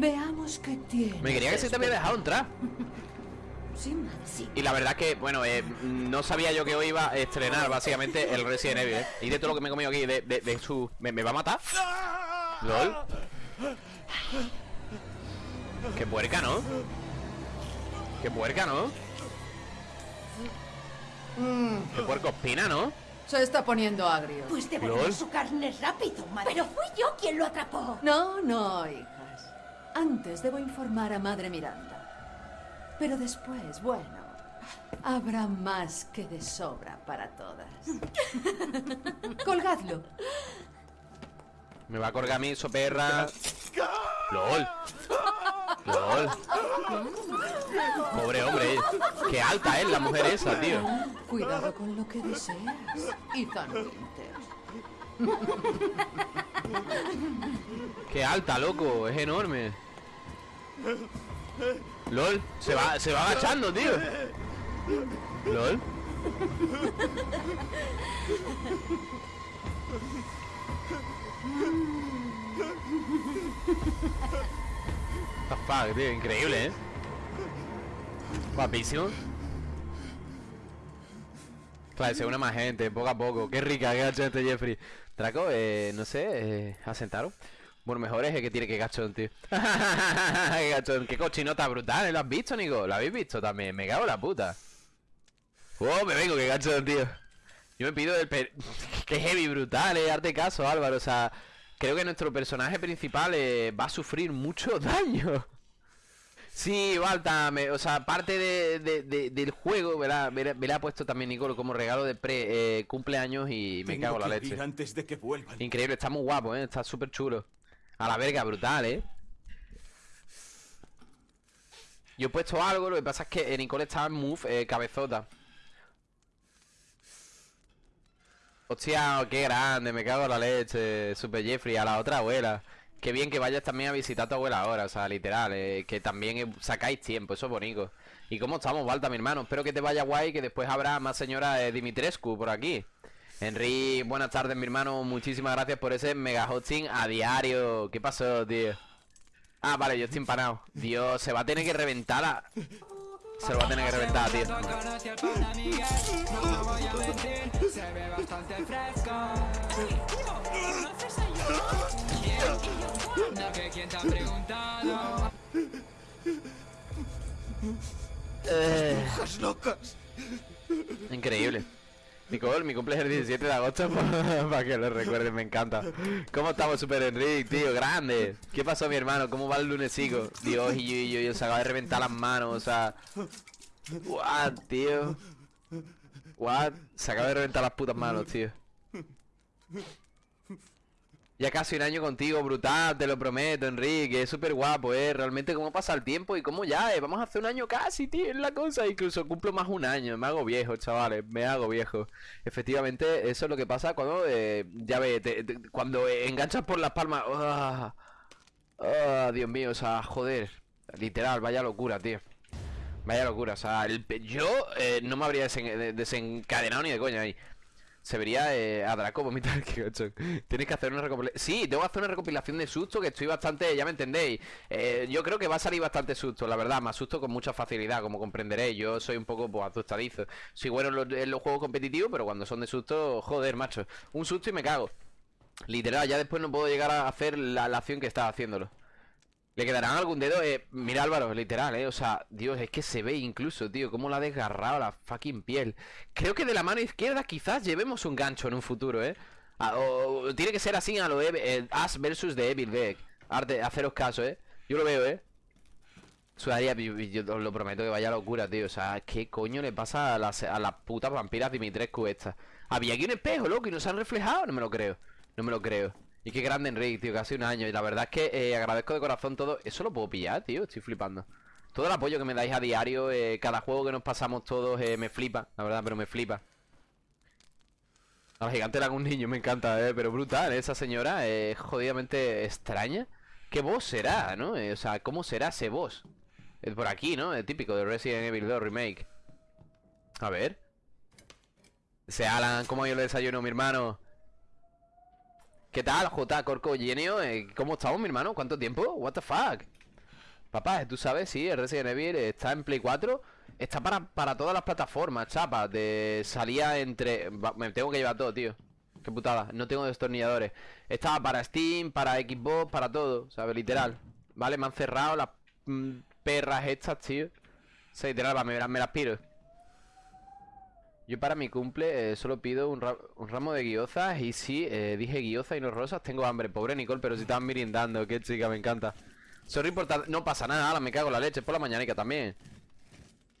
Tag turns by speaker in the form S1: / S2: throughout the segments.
S1: Veamos qué tiene.
S2: Me quería que se te había dejado entrar.
S1: Sí, madre, sí.
S2: Y la verdad que, bueno, eh, no sabía yo que hoy iba a estrenar básicamente el Resident Evil, ¿eh? Y de todo lo que me he comido aquí, de, de, de su... ¿Me, me va a matar? ¿Lol? Qué puerca, ¿no? Qué puerca, ¿no? Qué puerco espina, ¿no?
S1: Se está poniendo agrio.
S3: Pues devolvió
S2: ¿Lol?
S3: su carne rápido, madre. Pero fui yo quien lo atrapó.
S1: No, no. Antes debo informar a Madre Miranda. Pero después, bueno, habrá más que de sobra para todas. Colgadlo.
S2: Me va a colgar a mí, eso perra. LOL. LOL. Pobre hombre. Qué alta es la mujer esa, tío.
S1: Cuidado con lo que deseas, Ethan Winter.
S2: Qué alta, loco. Es enorme. LOL. Se va, se va agachando, tío. LOL. Fuck, tío, increíble, ¿eh? Guapísimo. Claro, se une más gente, poco a poco. Qué rica, qué este Jeffrey. Draco, eh, no sé, eh, asentaron. Bueno, mejor es el que tiene que gachón, tío. qué gachón, qué cochinota brutal, ¿eh? ¿Lo has visto, Nico? ¿Lo habéis visto también? Me cago en la puta. Oh, me vengo, qué gachón, tío. Yo me pido el per... Qué heavy, brutal, eh. Arte caso, Álvaro. O sea, creo que nuestro personaje principal eh, va a sufrir mucho daño. Sí, Balta, me- o sea, parte de, de- de- del juego me la, me la- me la ha puesto también Nicolo como regalo de pre eh, cumpleaños y me
S4: Tengo
S2: cago en la leche.
S4: antes de que vuelvan.
S2: Increíble, está muy guapo, ¿eh? Está súper chulo. A la verga, brutal, ¿eh? Yo he puesto algo, lo que pasa es que eh, Nicole estaba en move eh, cabezota. Hostia, qué grande, me cago en la leche, Super Jeffrey, a la otra abuela. Qué bien que vayas también a visitar a tu abuela ahora, o sea, literal, eh, que también sacáis tiempo, eso es bonito. ¿Y cómo estamos, Balta, mi hermano? Espero que te vaya guay, que después habrá más señora eh, Dimitrescu por aquí. Henry, buenas tardes, mi hermano. Muchísimas gracias por ese mega hosting a diario. ¿Qué pasó, tío? Ah, vale, yo estoy empanado. Dios, se va a tener que reventar a... Se lo va a tener que reventar, tío. Eh, increíble. Nicole, mi cumpleaños es el 17 de agosto para que lo recuerden, me encanta. ¿Cómo estamos, Super Enrique, tío? Grande. ¿Qué pasó, mi hermano? ¿Cómo va el lunesico? Dios, y yo, y yo, yo, se acaba de reventar las manos, o sea... What, tío? What? Se acaba de reventar las putas manos, tío. Ya casi un año contigo, brutal, te lo prometo, Enrique, es súper guapo, eh, realmente cómo pasa el tiempo y cómo ya, eh, vamos a hacer un año casi, tío, es la cosa, incluso cumplo más un año, me hago viejo, chavales, me hago viejo. Efectivamente, eso es lo que pasa cuando, eh, ya ves, te- te- cuando enganchas por las palmas, ah, ah, Dios mío, o sea, joder, literal, vaya locura, tío. Vaya locura, o sea, el yo eh, no me habría desen- de- desencadenado ni de coña ahí. Se vería eh, a Draco vomitar que. Tienes que hacer una recopilación. Sí, tengo que hacer una recopilación de susto que estoy bastante, ya me entendéis. Eh, yo creo que va a salir bastante susto, la verdad. Más susto con mucha facilidad, como comprenderéis. Yo soy un poco pues, asustadizo. Soy bueno en los, en los juegos competitivos, pero cuando son de susto, joder, macho. Un susto y me cago. Literal, ya después no puedo llegar a hacer la, la acción que estaba haciéndolo. ¿Le quedarán algún dedo? Eh, mira Álvaro, literal, eh. O sea, Dios, es que se ve incluso, tío, cómo la ha desgarrado la fucking piel. Creo que de la mano izquierda quizás llevemos un gancho en un futuro, eh. Ah, o, tiene que ser así a lo eh, Ash versus de Evil Beck. Arte, haceros caso, eh. Yo lo veo, eh. Sudaría, yo, yo os lo prometo que vaya locura, tío. O sea, ¿qué coño le pasa a las, a las putas vampiras Dimitrescu estas? Había aquí un espejo, loco, y no se han reflejado. No me lo creo. No me lo creo. Y qué grande Enrique, tío, casi un año. Y la verdad es que eh, agradezco de corazón todo. Eso lo puedo pillar, tío. Estoy flipando. Todo el apoyo que me dais a diario, eh, cada juego que nos pasamos todos, eh, me flipa, la verdad, pero me flipa. A la gigante era un niño, me encanta, eh, pero brutal, esa señora es jodidamente extraña. ¿Qué voz será, no? O sea, ¿cómo será ese? Es por aquí, ¿no? El típico de Resident Evil 2 Remake. A ver. Ese Alan, ¿cómo yo le desayuno, mi hermano? ¿Qué tal, J. Corco Genio? Eh, ¿Cómo estamos, mi hermano? ¿Cuánto tiempo? What the fuck? Papá, tú sabes, sí, el Resident Evil está en Play 4 Está para, para todas las plataformas, chapa De salía entre... Me tengo que llevar todo, tío Qué putada, no tengo destornilladores Estaba para Steam, para Xbox, para todo ¿Sabes? Literal Vale, me han cerrado las mm, perras estas, tío O sea, literal, me las piro yo para mi cumple eh, solo pido un, ra- un ramo de guiozas y sí, eh, dije guiozas y no rosas, tengo hambre. Pobre Nicole, pero si estaban mirindando, qué chica, me encanta. Sorry por No pasa nada, ahora me cago en la leche, es por la mañanica también.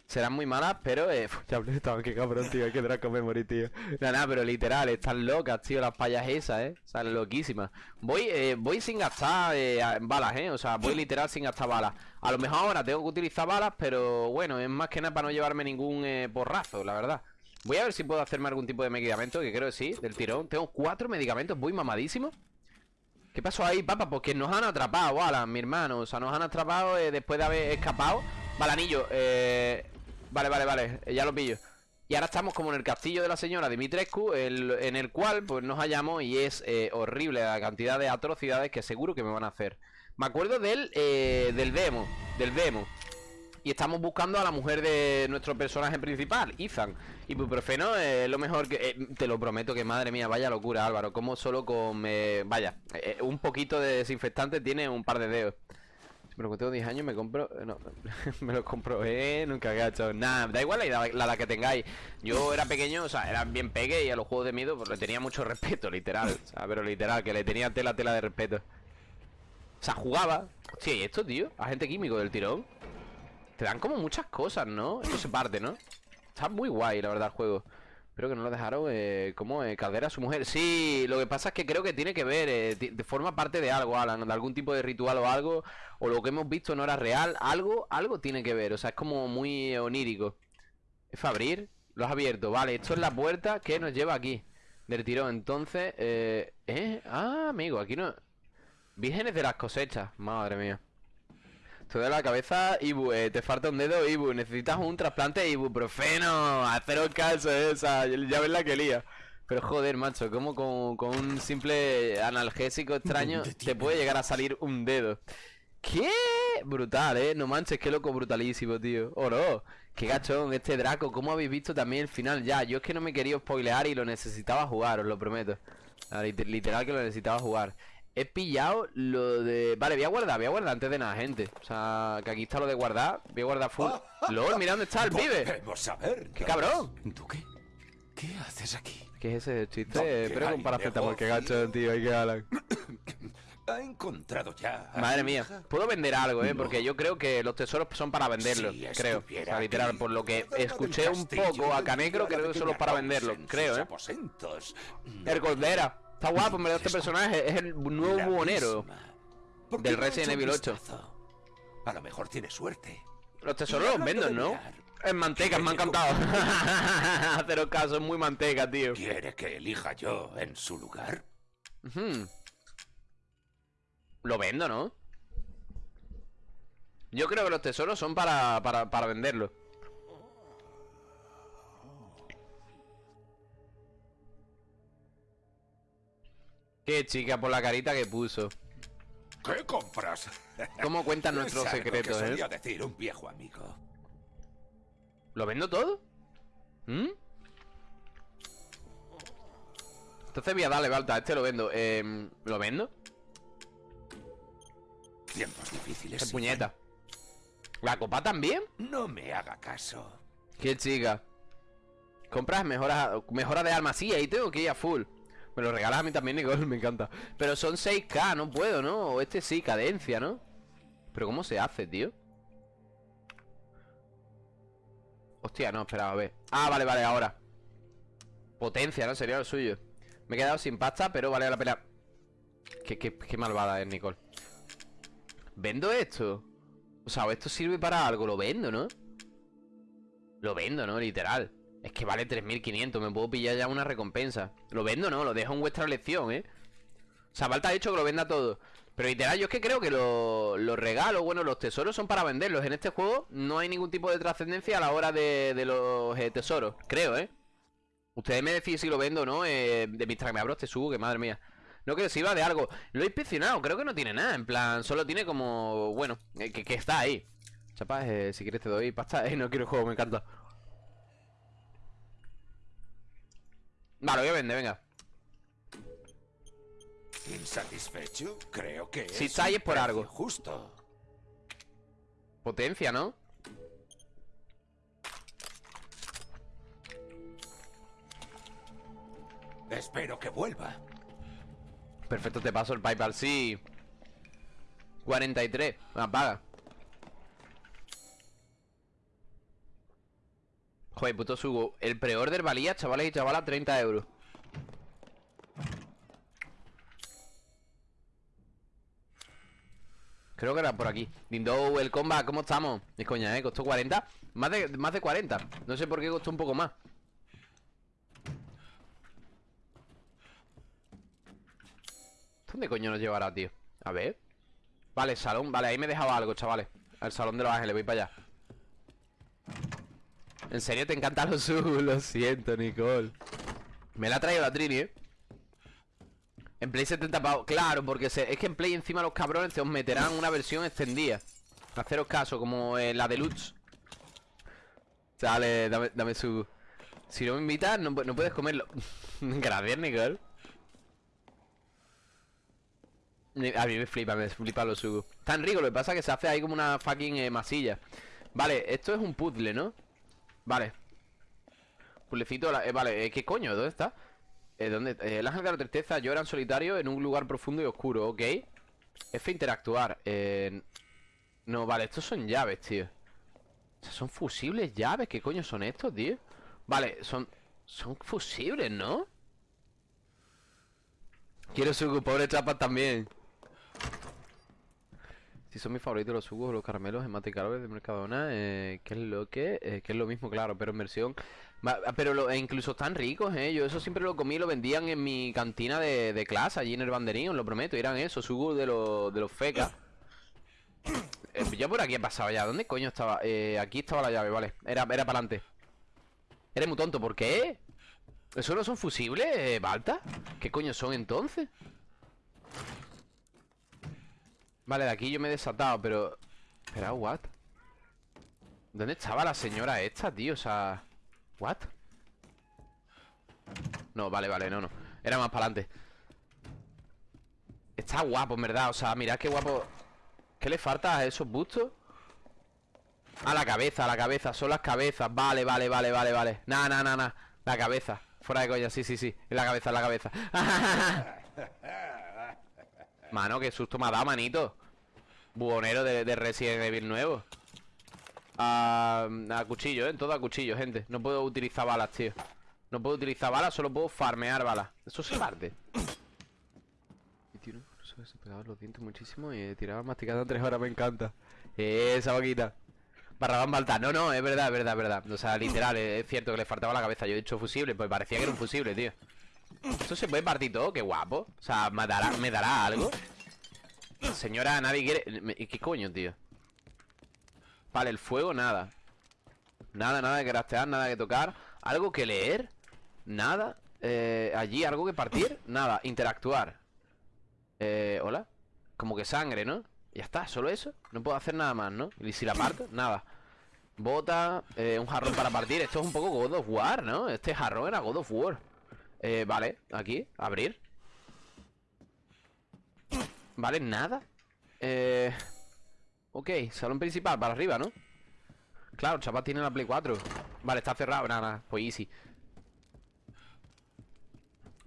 S2: Serán muy malas, pero... Eh, ya hablé, estaban, qué cabrón, tío, qué draco me morí, tío. Nada, nada, pero literal, están locas, tío, las payas esas, eh. O sea, loquísimas. Voy, eh, voy sin gastar eh, balas, eh. O sea, voy literal sin gastar balas. A lo mejor ahora tengo que utilizar balas, pero bueno, es más que nada para no llevarme ningún eh, porrazo, la verdad. Voy a ver si puedo hacerme algún tipo de medicamento, que creo que sí, del tirón. Tengo cuatro medicamentos, voy mamadísimo. ¿Qué pasó ahí, papá? Porque nos han atrapado, Alan, mi hermano. O sea, nos han atrapado eh, después de haber escapado. Vale, anillo. Eh... Vale, vale, vale. eh, ya lo pillo. Y ahora estamos como en el castillo de la señora Dimitrescu, en el cual pues nos hallamos y es eh, horrible la cantidad de atrocidades que seguro que me van a hacer. Me acuerdo del, eh, del demo, del demo. Y estamos buscando a la mujer de nuestro personaje principal, Ethan. Ibuprofeno es lo mejor que... eh, te lo prometo que madre mía, vaya locura Álvaro. Como solo con... eh, vaya, eh, un poquito de desinfectante tiene un par de dedos. Pero cuando tengo 10 años me compro... No, me lo compro, eh, nunca gacho. Nada, da igual la edad, la que tengáis. Yo era pequeño, o sea, era bien peque y a los juegos de miedo pues le tenía mucho respeto, literal. O sea, pero literal, que le tenía tela, tela de respeto. O sea, jugaba. Hostia, ¿y esto, tío? Agente químico del tirón. Te dan como muchas cosas, ¿no? Esto se parte, ¿no? Está muy guay, la verdad, el juego. Pero que no lo dejaron, eh, como eh, a su mujer. Sí, lo que pasa es que creo que tiene que ver, eh, forma parte de algo, Alan, de algún tipo de ritual o algo, o lo que hemos visto no era real, algo, algo tiene que ver, o sea, es como muy onírico. ¿Es abrir? Lo has abierto, vale, esto es la puerta que nos lleva aquí, del tirón, entonces, eh, ¿eh? Ah, amigo, aquí no... Vírgenes de las cosechas, madre mía. Te de la cabeza, Ibu, eh, te falta un dedo, Ibu, necesitas un trasplante ibuprofeno, haceros caso, eh, esa, ya ves la que lía. Pero joder, macho, como con, con un simple analgésico extraño
S4: ¿Dónde
S2: te puede llegar a salir un dedo. ¿Qué? Brutal, eh, no manches, qué loco, brutalísimo, tío. Oro, qué gachón, este Draco, ¿cómo habéis visto también el final ya? Yo es que no me quería spoilear y lo necesitaba jugar, os lo prometo. Lit- Literal que lo necesitaba jugar. He pillado lo de... Vale, voy a guardar, voy a guardar antes de nada, gente. O sea, que aquí está lo de guardar. Voy a guardar full. LOL, mira dónde está el pibe.
S4: A ver.
S2: ¡Qué cabrón!
S4: ¿Tú qué? ¿Qué haces aquí?
S2: ¿Qué es ese chiste?
S4: ¿Dónde
S2: Pero con paracetamol, qué
S4: negocio?
S2: gacho, tío, hay que hablar.
S4: ¿Ha encontrado ya?
S2: Madre mía,
S4: hija?
S2: puedo vender algo, eh,
S4: No.
S2: porque yo creo que los tesoros son para venderlos,
S4: Si
S2: creo. O sea, literal, por lo que escuché un poco a
S4: la
S2: creo que solo para
S4: Rose
S2: venderlo,
S4: en
S2: creo, eh.
S4: aposentos.
S2: Está guapo, me da este personaje. Es el nuevo buhonero.
S4: misma. ¿Por
S2: del Resident Evil 8?
S4: vistazo? A lo mejor tiene suerte.
S2: Los tesoros los venden,
S4: de
S2: ¿no? En manteca, me ha
S4: ¿quiere
S2: encantado. Haceros caso, es muy manteca, tío.
S4: ¿Quiere que elija yo en su lugar?
S2: Lo vendo, ¿no? Yo creo que los tesoros son para, para, para venderlo. Qué chica por la carita que puso.
S4: ¿Qué compras?
S2: ¿Cómo cuentan
S4: Es
S2: nuestros secretos, eh?
S4: decir un viejo amigo.
S2: ¿Lo vendo todo? ¿Mm? Entonces voy a darle alta, a este lo vendo. Em, ¿Lo vendo?
S4: Tiempos difíciles.
S2: Qué puñeta. ¿La copa también?
S4: No me haga caso.
S2: Qué chica. Compras mejoras, mejora de armas. Sí, ahí tengo que ir a full. Me lo regalas a mí también, Nicole, me encanta. Pero son 6k, no puedo, ¿no? O este sí, cadencia, ¿no? Pero ¿cómo se hace, tío? Hostia, no, espera, a ver. Ah, vale, vale, ahora. Potencia, ¿no? Sería lo suyo. Me he quedado sin pasta, pero vale la pena. Qué, qué, qué malvada es, Nicole. ¿Vendo esto? O sea, esto sirve para algo, lo vendo, ¿no? Lo vendo, ¿no? Literal. Es que vale 3.500, me puedo pillar ya una recompensa. Lo vendo, ¿no? Lo dejo en vuestra elección, ¿eh? O sea, falta hecho que lo venda todo. Pero literal, yo es que creo que lo- los regalos, bueno, los tesoros son para venderlos. En este juego no hay ningún tipo de trascendencia a la hora de, de los eh, tesoros. Creo, ¿eh? Ustedes me decís si lo vendo o no. Eh, de que me abro este subo, que madre mía. No creo que iba de algo. Lo he inspeccionado, creo que no tiene nada. En plan, solo tiene como. Bueno, eh, que, que está ahí. Chapa, eh, si quieres te doy pasta. Eh, no quiero el juego, me encanta. Vale, voy a vender, venga.
S4: ¿Insatisfecho? Creo que
S2: Si
S4: es
S2: está ahí es por algo.
S4: Justo.
S2: Potencia, ¿no?
S4: Espero que vuelva.
S2: Perfecto, te paso el PayPal, sí 43, ah, Joder, puto sugo. El pre-order valía, chavales y chavalas, 30 euros. Creo que era por aquí. Dindo, el combat, ¿cómo estamos? Es coña, ¿eh? Costó 40 más de, más de 40 No sé por qué costó un poco más. ¿Dónde coño nos llevará, tío? A ver. Vale, salón, vale, ahí me dejaba algo, chavales. Al salón de los ángeles, voy para allá En serio te encantan los subs Lo siento, Nicole. Me la ha traído la Trini, eh En Play 70 pavos. Claro, porque es que en Play encima los cabrones Te os meterán una versión extendida. Haceros caso, como eh, la deluxe. Dale, dame, dame su Si no me invitas, no, no puedes comerlo. Gracias, Nicole. Ni- A mí me flipa, me flipa los sugos Tan rico, lo que pasa es que se hace ahí como una fucking eh, masilla. Vale, esto es un puzzle, ¿no? Vale Puzzlecito, la- eh, vale, eh, ¿qué coño? ¿Dónde está? Eh, ¿dónde? Eh, el ángel de la tristeza llora en solitario en un lugar profundo y oscuro, ok F interactuar eh, No, vale, estos son llaves, tío o sea, son fusibles llaves, ¿qué coño son estos, tío? Vale, son... Son fusibles, ¿no? Quiero sugo, pobre chapas también Son mis favoritos los sugos o los caramelos en mate de Mercadona eh, ¿Qué es lo que? Eh, que es lo mismo, claro, pero en versión Va- Pero lo- e incluso están ricos, eh Yo eso siempre lo comí y lo vendían en mi cantina de, de clase Allí en el banderín, os lo prometo Eran esos, sugos de, los de los fecas Eh, Yo por aquí he pasado ya ¿Dónde coño estaba? Eh, aquí estaba la llave, vale Era, era para adelante Eres muy tonto, ¿por qué? ¿Eso no son fusibles, Balta? ¿Qué coño son entonces? Vale, de aquí yo me he desatado, pero... Espera, ¿what? ¿Dónde estaba la señora esta, tío? O sea... ¿What? No, vale, vale, no, no. Era más para adelante. Está guapo, en verdad. O sea, mirad qué guapo. ¿Qué le falta a esos bustos? A la cabeza, a la cabeza. Son las cabezas. Vale, vale, vale, vale, vale. Nah, nah, nah, nah La cabeza. Fuera de coña, sí, sí, sí. En la cabeza, en la cabeza Mano, qué susto me ha dado, manito. Buhonero de, de Resident Evil nuevo. A, cuchillo, ¿eh? Todo a cuchillo, gente. No puedo utilizar balas, tío. No puedo utilizar balas, solo puedo farmear balas. Eso se parte. Y tío, no, se pegaba los dientes muchísimo Y tiraba masticando tres horas, me encanta. Esa boquita. Barrabán Baltar, no, no, es verdad, es verdad, es verdad. O sea, literal, es cierto que le faltaba la cabeza. Yo he dicho fusible, pues parecía que era un fusible, tío Esto se puede partir todo, qué guapo. O sea, ¿me dará, ¿me dará algo? Señora, nadie quiere... ¿Qué coño, tío? Vale, el fuego, nada. Nada, nada que craftear, nada que tocar. Algo que leer Nada. Eh, Allí, algo que partir Nada, interactuar. Eh, Hola. Como que sangre, ¿no? Ya está, solo eso. No puedo hacer nada más, ¿no? Y si la parto, nada. Bota, eh, un jarrón para partir. Esto es un poco God of War, ¿no? Este jarrón era God of War eh, Vale, aquí, abrir Vale, nada Eh... Ok, salón principal, para arriba, ¿no? Claro, chaval tiene la Play 4 Vale, está cerrado, nada, pues easy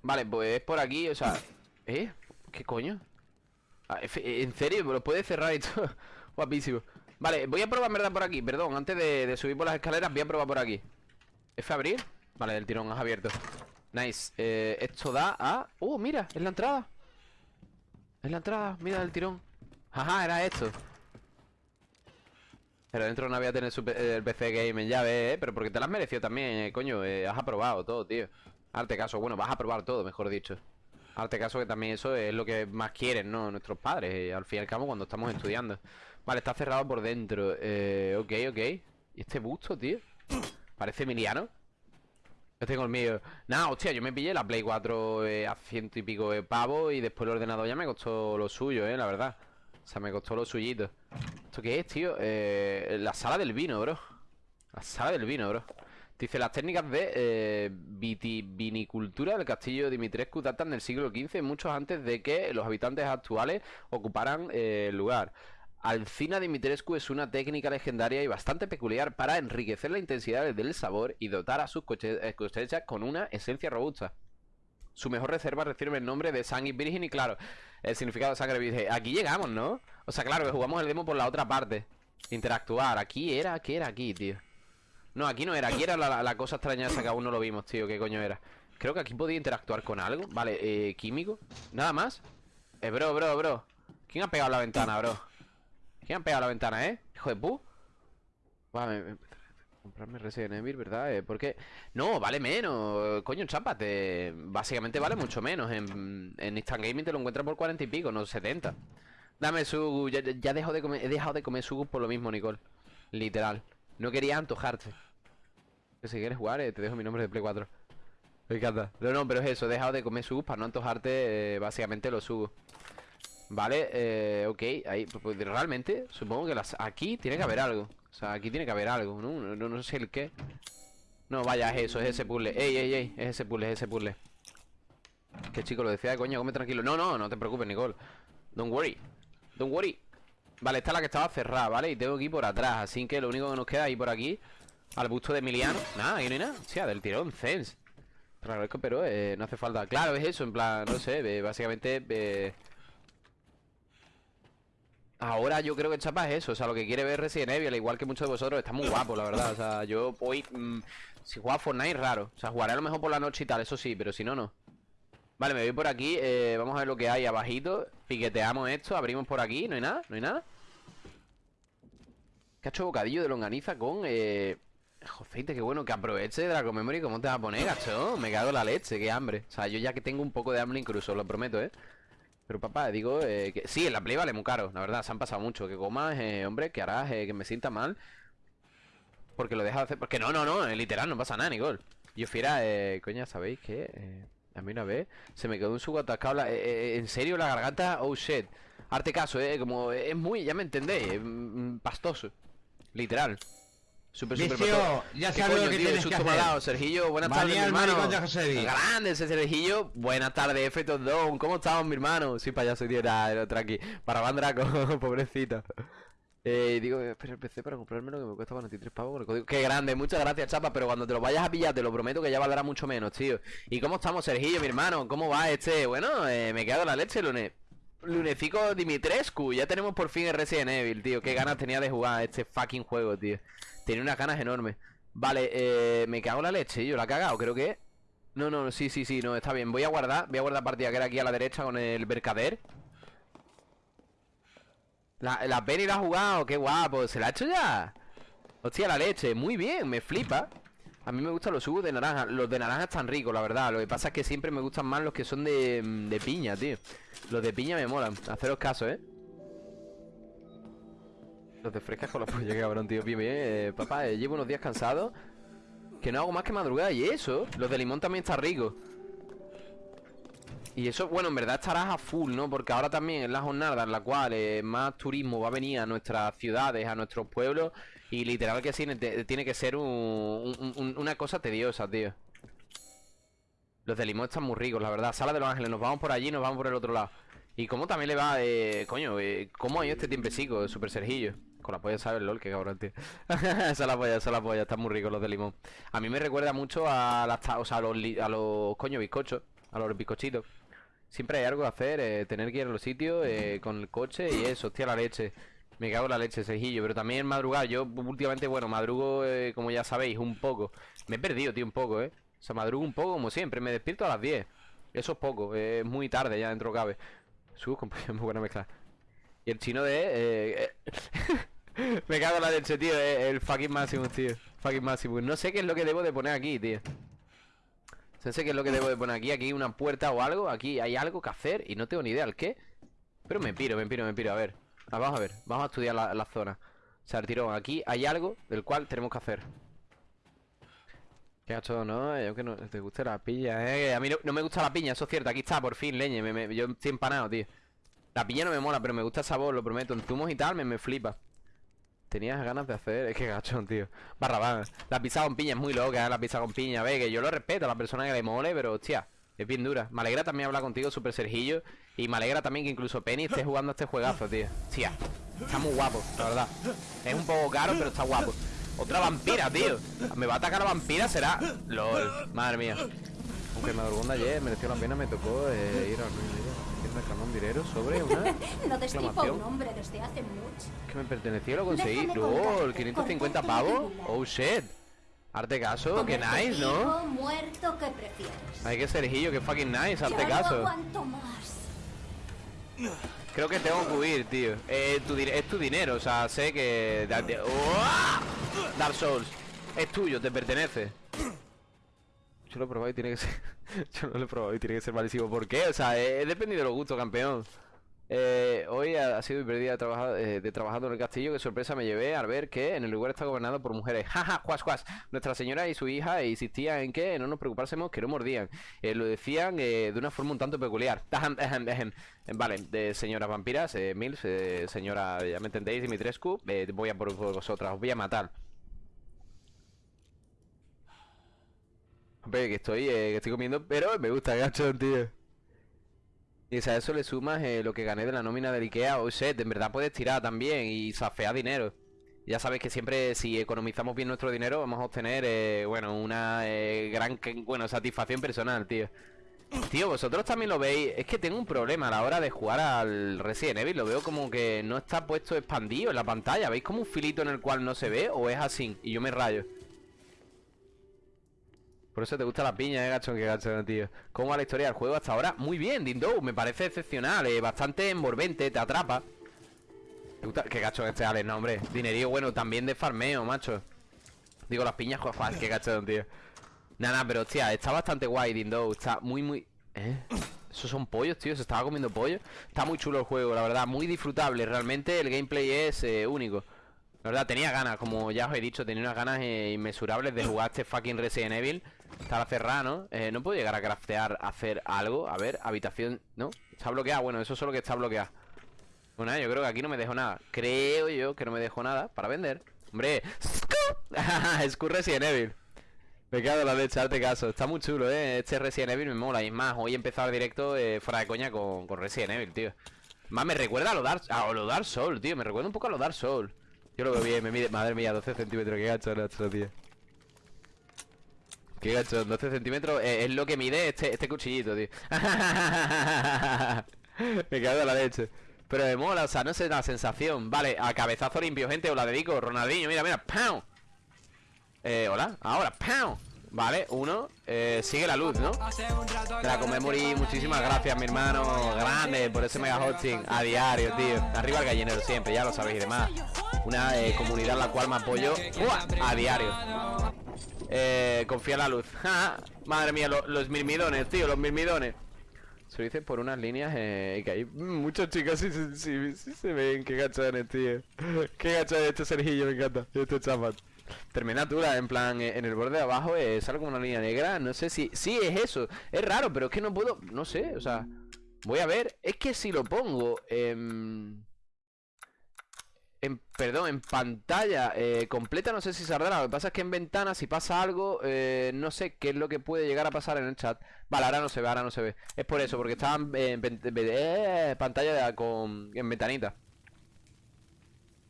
S2: Vale, pues es por aquí, o sea ¿Eh? ¿Qué coño? Ah, ¿En serio? ¿Me lo puede cerrar esto? Guapísimo Vale, voy a probar verdad por aquí, perdón Antes de, de subir por las escaleras voy a probar por aquí ¿F abrir? Vale, del tirón, has abierto Nice eh, Esto da a... ¡Uh, mira! Es la entrada Es la entrada, mira del tirón Ajá, era esto Pero dentro no tener su P- eh, el PC Game en llave, ¿eh? Pero porque te lo has merecido también, eh, coño eh, Has aprobado todo, tío Arte caso, bueno, vas a probar todo, mejor dicho Arte caso que también eso es lo que más quieren, ¿no? Nuestros padres, eh, al fin y al cabo, cuando estamos estudiando Vale, está cerrado por dentro eh, Ok, ok ¿Y este busto, tío? Parece Emiliano Yo tengo el mío. Nada, hostia, yo me pillé la Play 4 eh, a ciento y pico de pavo y después el ordenador ya me costó lo suyo, eh, la verdad. O sea, me costó lo suyito. ¿Esto qué es, tío? Eh, la sala del vino, bro. La sala del vino, bro. Dice, las técnicas de eh, viti- vinicultura del castillo Dimitrescu datan del siglo XV, muchos antes de que los habitantes actuales ocuparan eh, el lugar. Alcina Dimitrescu es una técnica legendaria y bastante peculiar para enriquecer la intensidad del sabor y dotar a sus eh, cosechas con una esencia robusta. Su mejor reserva recibe el nombre de sangre virgen y claro, el significado de sangre virgen. Aquí llegamos, ¿no? O sea, claro, que jugamos el demo por la otra parte. Interactuar. Aquí era, ¿qué era aquí, tío? No, aquí no era, aquí era la, la cosa extraña esa que aún no lo vimos, tío, ¿qué coño era? Creo que aquí podía interactuar con algo Vale, eh, químico Nada más Eh, bro, bro, bro ¿Quién ha pegado la ventana, bro? ¿Quién ha pegado la ventana, eh? Hijo de pu. Comprarme Resident Evil, ¿verdad? Eh, ¿Por qué? No, vale menos Coño, chápate Básicamente vale mucho menos. En, en Instant Gaming te lo encuentras por 40 y pico, no 70 Dame su... Ya, ya dejo de comer, he dejado de comer sugus por lo mismo, Nicole. Literal. No quería antojarte. Si quieres jugar, eh, te dejo mi nombre de Play 4 Me encanta. No, no, pero es eso, he dejado de comer sugus para no antojarte eh, Básicamente los sugus Vale, eh, ok, ahí pues, pues, Realmente, supongo que las aquí tiene que haber algo. O sea, aquí tiene que haber algo No, no, no sé el qué. No, vaya, es eso, es ese puzzle. Ey, ey, ey, es ese puzzle, es ese puzzle. Que chico, lo decía de coña, come tranquilo. No, no, no te preocupes, Nicole. Don't worry. Don't worry. Vale, esta es la que estaba cerrada, ¿vale? Y tengo que ir por atrás Así que lo único que nos queda es ir por aquí Al busto de Emiliano. Nada, aquí no hay nada. O sea, del tirón, lo agradezco, pero eh, no hace falta. Claro, es eso, en plan, no sé eh, Básicamente eh, Ahora yo creo que Chapa es eso O sea, lo que quiere ver Resident Evil Al igual que muchos de vosotros Está muy guapo, la verdad O sea, yo hoy mm, Si juega Fortnite, raro O sea, jugaré a lo mejor por la noche y tal Eso sí, pero si no, no Vale, me voy por aquí, eh, vamos a ver lo que hay abajito Piqueteamos esto, abrimos por aquí No hay nada, no hay nada Cacho bocadillo de longaniza con eh... Joseite, qué bueno que aproveche la memory ¿Cómo te vas a poner, gacho? Me cago en la leche, qué hambre O sea, yo ya que tengo un poco de hambre incluso, lo prometo, ¿eh? Pero papá, digo, eh, que sí, en la Play vale muy caro, la verdad, se han pasado mucho. Que comas, eh, hombre, que harás, eh, que me sienta mal. Porque lo dejas de hacer Porque no, no, no, eh, literal, no pasa nada, Nicole. Yo fiera, eh, coña, ¿sabéis qué? Eh, a mí una vez se me quedó un sugo atascado la- eh, En serio, la garganta, oh shit. Arte caso, eh, como es muy, ya me entendéis, eh, mm, pastoso. Literal Súper, súper
S5: Vicio, ya
S2: ¿Qué
S5: sabes lo que
S2: tío?
S5: tienes que hacer.
S2: Sergillo, buenas tardes, mi
S5: el
S2: hermano
S5: de.
S2: Grande ese Sergillo Buenas tardes, F Don ¿Cómo estamos, mi hermano? Sí, payaso, tío, nada, no, tranqui Para Bandraco, pobrecito eh, digo, espera el PC para comprármelo que me cuesta 43 pavos con el código. Qué grande, muchas gracias, chapa, pero cuando te lo vayas a pillar, te lo prometo que ya valdrá mucho menos, tío. ¿Y cómo estamos, Sergillo, mi hermano? ¿Cómo va este? Bueno, eh, me quedo la leche, lunes. Lunecico Dimitrescu, ya tenemos por fin el Resident Evil, tío. Qué ganas tenía de jugar este fucking juego, tío. Tenía unas ganas enormes. Vale, eh, me cago en la leche, yo la he cagado, creo que. No, no, sí, sí, sí, no, está bien. Voy a guardar, voy a guardar partida que era aquí a la derecha con el Mercader. La, la Penny la ha jugado, qué guapo, ¿se la ha hecho ya? Hostia, la leche, muy bien, me flipa A mí me gustan los jugos de naranja Los de naranja están ricos, la verdad Lo que pasa es que siempre me gustan más los que son de, de piña, tío Los de piña me molan, haceros caso, ¿eh? Los de frescas con la polla, cabrón, tío. Bien, bien, eh, papá, eh, llevo unos días cansado. Que no hago más que madrugar Y eso, los de limón también están ricos y eso, bueno, en verdad estarás a full, ¿no? Porque ahora también es la jornada en la cual eh, más turismo va a venir a nuestras ciudades, a nuestros pueblos Y literal que sí, te- tiene que ser un- un- un- una cosa tediosa, tío. Los de limón están muy ricos, la verdad. Sala de los Ángeles, nos vamos por allí, nos vamos por el otro lado. Y cómo también le va, eh, coño, eh, ¿cómo ha ido este tiempecico, Super Sergillo? Con la polla sabe el LOL, qué cabrón, tío Esa la polla, esa la polla, están muy ricos los de limón A mí me recuerda mucho a las, o los, a coño bizcochos A los bizcochitos Siempre hay algo que hacer, eh, tener que ir a los sitios eh, con el coche y eso, hostia la leche. Me cago en la leche, Sergillo, pero también madrugar. Yo últimamente, bueno, madrugo, eh, como ya sabéis, un poco. Me he perdido, tío, un poco, ¿eh? O sea, madrugo un poco como siempre, me despierto a las 10. Eso es poco, es muy tarde ya dentro cabe. Sus pollo, muy buena mezcla. Y el chino de... eh, eh, me cago en la leche, tío, eh, el fucking máximo, tío. Fucking máximo. No sé qué es lo que debo de poner aquí, tío. No sé qué es lo que debo de poner aquí. Aquí una puerta o algo. Aquí hay algo que hacer y no tengo ni idea el qué. Pero me piro, me piro, me piro. A ver. Ah, vamos a ver. Vamos a estudiar la, zona. O sea, el tirón. Aquí hay algo del cual tenemos que hacer. Qué gacho, ¿no? Yo que no te guste la piña, ¿eh? Que A mí no, me gusta la piña, eso es cierto. Aquí está, por fin, leñe. yo estoy empanado, tío. La piña no me mola, pero me gusta el sabor, lo prometo. En zumos y tal me, me flipa. Tenías ganas de hacer... Es que gachón, tío. Barrabán. La pizza con piña es muy loca, ¿eh? La pizza con piña. Ve, que yo lo respeto a la persona que le mole, pero hostia, es bien dura. Me alegra también hablar contigo, Super Sergillo. Y me alegra también que incluso Penny esté jugando a este juegazo, tío. Tía, está muy guapo, la verdad. Es un poco caro, pero está guapo. Otra vampira, tío. Me va a atacar la vampira, será. LOL, madre mía. Aunque me ayer, mereció la pena, me tocó eh, ir a un dinero sobre una
S3: No destripo a un hombre desde hace mucho.
S2: que me pertenecía y lo conseguí. LOL,
S3: contarte,
S2: 550
S3: contarte
S2: pavos. Oh shit. Arte caso, que nice, ¿no?
S3: muerto, ¿qué prefieres?
S2: Hay que Sergillo, que fucking nice, arte
S3: ya no
S2: caso.
S3: aguanto más.
S2: Creo que tengo que huir, tío. Eh, tu es tu dinero, o sea, sé que. Dark Souls. Es tuyo, te pertenece. Yo lo probado y tiene que ser. Yo no lo he probado y tiene que ser malísimo. ¿Por qué? O sea, he dependido de los gustos, campeón. Eh, hoy ha, sido mi día de, trabajar, eh, de trabajando en el castillo. Qué sorpresa me llevé al ver que en el lugar está gobernado por mujeres. Jaja, juas, juas. Nuestra señora y su hija insistían en que no nos preocupásemos, que no mordían. Eh, lo decían eh, de una forma un tanto peculiar. Eh, Vale, de señoras vampiras, eh, Mills, eh, señora, ya me entendéis, Dimitrescu, eh, voy a por vosotras, os voy a matar. Que estoy, eh, que estoy comiendo, pero me gusta gacho, tío. Y a eso le sumas eh, lo que gané de la nómina del Ikea, o set, en verdad puedes tirar también y safear dinero. Ya sabes que siempre si economizamos bien nuestro dinero vamos a obtener, eh, bueno, una eh, gran, bueno, satisfacción personal, tío. Tío, vosotros también lo veis. Es que tengo un problema a la hora de jugar al Resident Evil. Lo veo como que no está puesto expandido en la pantalla. ¿Veis como un filito en el cual no se ve o es así? Y yo me rayo. Por eso te gusta la piña, eh, gachón, que gachón, tío. ¿Cómo va la historia del juego hasta ahora? Muy bien, Dindo, me parece excepcional, eh, bastante envolvente, te atrapa. ¿Te gusta? Qué gachón este Alex, no, hombre. Dinerío, bueno, también de farmeo, macho. Digo, las piñas, joder, qué gachón, tío. Nada, pero hostia, está bastante guay, Dindo. Está muy, muy. ¿Eh? Esos son pollos, tío. Se estaba comiendo pollo. Está muy chulo el juego, la verdad. Muy disfrutable. Realmente el gameplay es eh, único. La verdad, tenía ganas, como ya os he dicho, tenía unas ganas eh, inmesurables de jugar este fucking Resident Evil. Estaba cerrado, ¿no? Eh, no puedo llegar a craftear, hacer algo. A ver, habitación, ¿no? Está bloqueada. Bueno, eso es solo que está bloqueado. Bueno, yo creo que aquí no me dejo nada. Creo yo que no me dejo nada para vender. Hombre, Scu Resident Evil. Me en la leche, arte caso. Está muy chulo, eh. Este Resident Evil me mola. Y más, hoy he el directo eh, fuera de coña con, con Resident Evil, tío. Más me recuerda a lo Dark, a lo Soul, tío. Me recuerda un poco a lo Dark Soul. Yo lo veo bien, me mide. Madre mía, 12 centímetros. Qué gacho, Nacho, tío. Qué gacho, 12 centímetros eh, es lo que mide este, este cuchillito, tío. me cago en la leche. Pero me mola, o sea, no sé la sensación. Vale, a cabezazo limpio, gente, os la dedico. Ronaldinho, mira, mira, ¡pam! Eh, hola, ahora, ¡pam! Vale, uno, eh, sigue la luz, ¿no? La Comemory, muchísimas gracias, mi hermano. Grande por ese mega hosting a diario, tío. Arriba el gallinero siempre, ya lo sabéis y demás. Una eh, comunidad la cual me apoyo ¡Uah! a diario. Eh, confía en la luz. Madre mía, lo- los mirmidones, tío, los mirmidones. Se lo dice por unas líneas eh, que hay muchas chicas sí, sí, sí, sí se ven. Qué gachones, tío. Qué gachones este Sergillo, me encanta. Este chaval. Terminatura, en plan, eh, en el borde de abajo eh, sale como una línea negra. No sé si. Sí, es eso. Es raro, pero es que no puedo. No sé, o sea. Voy a ver. Es que si lo pongo. En, en perdón, en pantalla eh, completa, no sé si saldrá. Lo que pasa es que en ventana, si pasa algo, no sé qué es lo que puede llegar a pasar en el chat. Vale, ahora no se ve, ahora no se ve. Es por eso, porque estaba en, en pantalla con, en ventanita.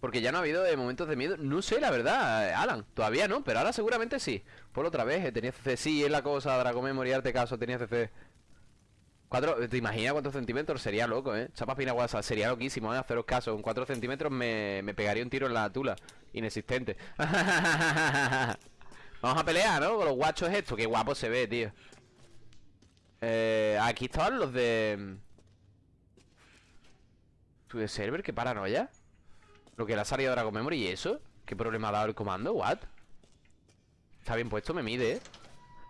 S2: Porque ya no ha habido eh, momentos de miedo. No sé, la verdad, eh, Alan. Todavía no, pero ahora seguramente sí. Por otra vez, eh, tenía CC. Sí, es la cosa, Dragon Memory, arte caso, tenía CC. Cuatro, ¿Te imaginas cuántos centímetros? Sería loco, ¿eh? Chapa pina guasa, sería loquísimo, ¿eh? Haceros caso. Con 4 centímetros me, me pegaría un tiro en la tula. Inexistente. Vamos a pelear, ¿no? Con los guachos estos. Qué guapo se ve, tío. Eh, aquí estaban los de... ¿Tu de server? ¿Qué paranoia? Que le ha salido Dragon Memory y eso. ¿Qué problema ha dado el comando? ¿What? Está bien puesto, me mide, ¿eh?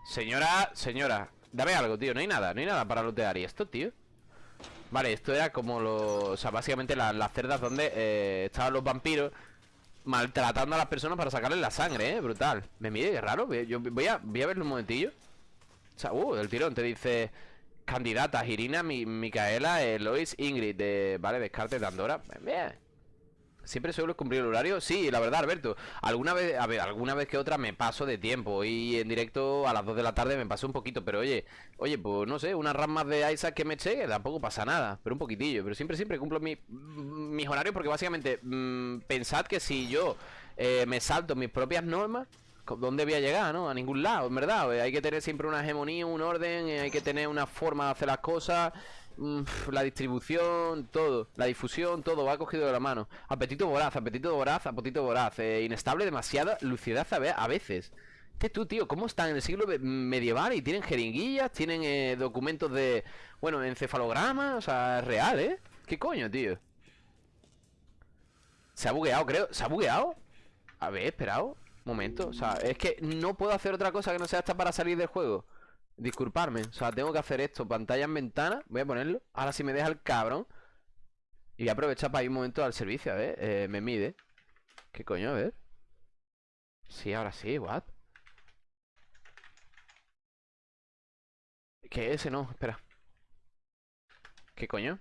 S2: Señora, señora Dame algo, tío, no hay nada, no hay nada para lootear ¿Y esto, tío? Vale, esto era como los... O sea, básicamente la- las cerdas donde eh, estaban los vampiros maltratando a las personas para sacarles la sangre, ¿eh? Brutal. Me mide, qué raro. Yo voy a, voy a verlo un momentillo. O sea, uh, el tirón te dice... Candidatas, Irina, Mi- Micaela, Elois, Ingrid de, Vale, descarte de Andorra Bien Siempre suelo cumplir el horario Sí, la verdad, Alberto. Alguna vez, a ver, alguna vez que otra me paso de tiempo. Y en directo a las 2 de la tarde me paso un poquito Pero oye, oye, pues no sé Unas ramas de Isaac que me eché tampoco pasa nada Pero un poquitillo. Pero siempre, siempre cumplo mi- mis horarios Porque básicamente mm, Pensad que si yo eh, me salto mis propias normas ¿Dónde voy a llegar, no? A ningún lado, en verdad. Hay que tener siempre una hegemonía, un orden eh, Hay que tener una forma de hacer las cosas La distribución, todo La difusión, todo va cogido de la mano Apetito voraz, apetito voraz, apetito voraz eh, Inestable, demasiada lucidez a ve- a veces Este tú, tío, ¿cómo están en el siglo medieval? Y tienen jeringuillas, tienen eh, documentos de... Bueno, encefalogramas, o sea, real, ¿eh? ¿Qué coño, tío? Se ha bugueado, creo ¿Se ha bugueado? A ver, esperado Momento, o sea, es que no puedo hacer otra cosa que no sea esta para salir del juego Disculparme, o sea, tengo que hacer esto Pantalla en ventana, voy a ponerlo Ahora si me deja el cabrón Y voy a aprovechar para ir un momento al servicio, a ver eh, Me mide ¿Qué coño? A ver Sí, ahora sí, what ¿Qué ese no? Espera ¿Qué coño?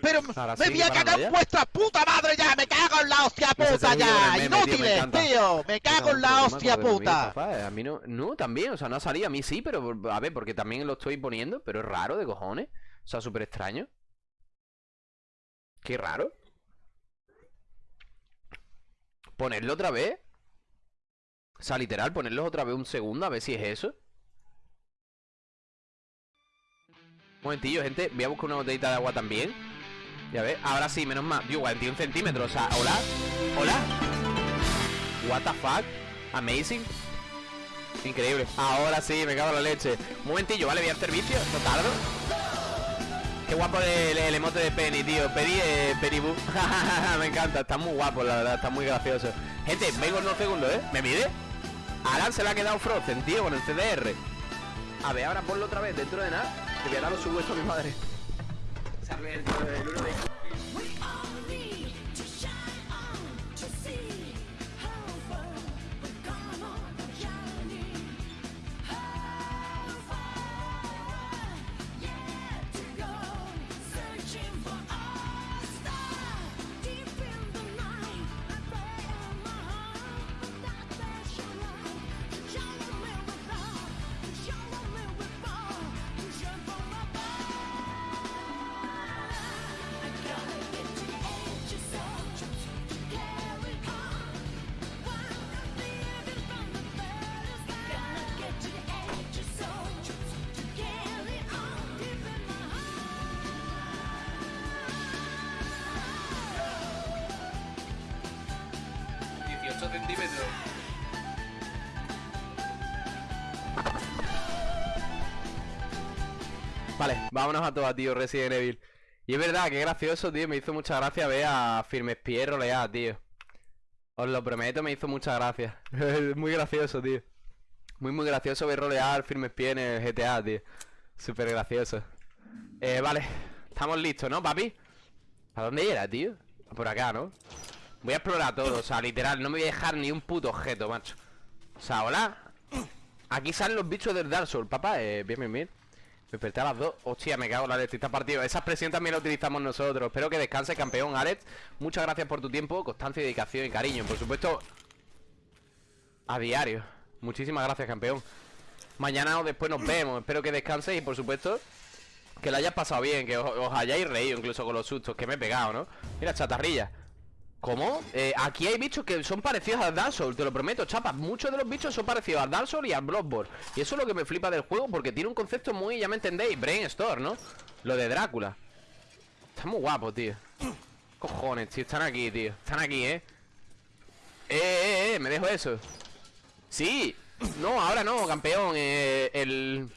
S5: Pero
S2: Ahora
S5: me
S2: sí,
S5: voy a cagar en vuestra puta madre ya, me cago en la hostia puta ya,
S2: tío,
S5: inútiles, tío, me cago en la hostia puta.
S2: A mí no, no, también, o sea, no ha salido, a mí sí, pero a ver, porque también lo estoy poniendo, pero es raro de cojones. O sea, súper extraño. Qué raro. Ponerlo otra vez. O sea, literal, ponerlo otra vez un segundo, a ver si es eso. Un momentillo, gente, voy a buscar una botellita de agua también. Ya ves, ahora sí, menos mal. Digo, 41 centímetros, o sea, hola. Hola. What the fuck? Amazing. Increíble. Ahora sí, me cago en la leche. Un momentillo, ¿vale? Voy al servicio. No tardo. Qué guapo el, el emote de Penny, tío. Penny, eh, Penny me encanta. Está muy guapo, la verdad. Está muy gracioso. Gente, vengo en unos segundos, ¿eh? ¿Me mide? Alan se le ha quedado Frozen, tío, con el CDR. A ver, ahora ponlo otra vez dentro de nada. Que voy a dar los a mi madre. Salve el tío del uno de- vámonos a todas, tío, Resident Evil. Y es verdad, que gracioso, tío. Me hizo mucha gracia ver a Firmespie rolear, tío. Os lo prometo, me hizo mucha gracia. Muy gracioso, tío. Muy, muy gracioso ver rolear Firmespie en el GTA, tío. Súper gracioso. Eh, vale. Estamos listos, ¿no, papi? ¿A dónde era, tío? Por acá, ¿no? Voy a explorar todo, o sea, literal, no me voy a dejar ni un puto objeto, macho. O sea, hola. Aquí salen los bichos del Dark Souls, papá. Eh, bien, bien. Me desperté a las dos. Hostia, me cago en la. Está partido. Esa expresión también la utilizamos nosotros. Espero que descanse, campeón, Alex. Muchas gracias por tu tiempo, constancia, dedicación y cariño. Por supuesto, a diario. Muchísimas gracias, campeón. Mañana o después nos vemos. Espero que descanses y, por supuesto, que lo hayas pasado bien. Que os hayáis reído incluso con los sustos que me he pegado, ¿no? Mira, chatarrilla. ¿Cómo? Eh, aquí hay bichos que son parecidos al Dark Souls, te lo prometo, chapas. Muchos de los bichos son parecidos al Dark Souls y al Bloodborne. Y eso es lo que me flipa del juego porque tiene un concepto muy, ya me entendéis, Brainstorm, ¿no? Lo de Drácula. Está muy guapo, tío. Cojones, tío, están aquí, tío. Están aquí, ¿eh? Eh, eh, eh, me dejo eso. Sí. No, ahora no, campeón. Eh, el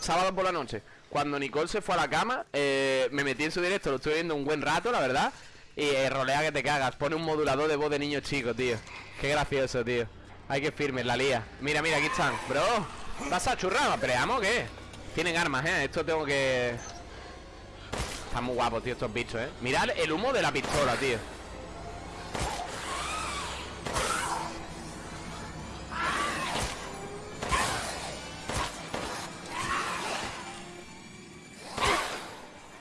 S2: sábado por la noche. Cuando Nicole se fue a la cama, eh, me metí en su directo, lo estuve viendo un buen rato, la verdad. Y eh, rolea que te cagas. Pone un modulador de voz de niño chico, tío. Qué gracioso, tío. Hay que firme, la lía. Mira, mira, aquí están. Bro, ¿vas a churrar? ¿Peleamos qué? Tienen armas, ¿eh? Esto tengo que... Están muy guapos, tío, estos bichos, ¿eh? Mirad el humo de la pistola, tío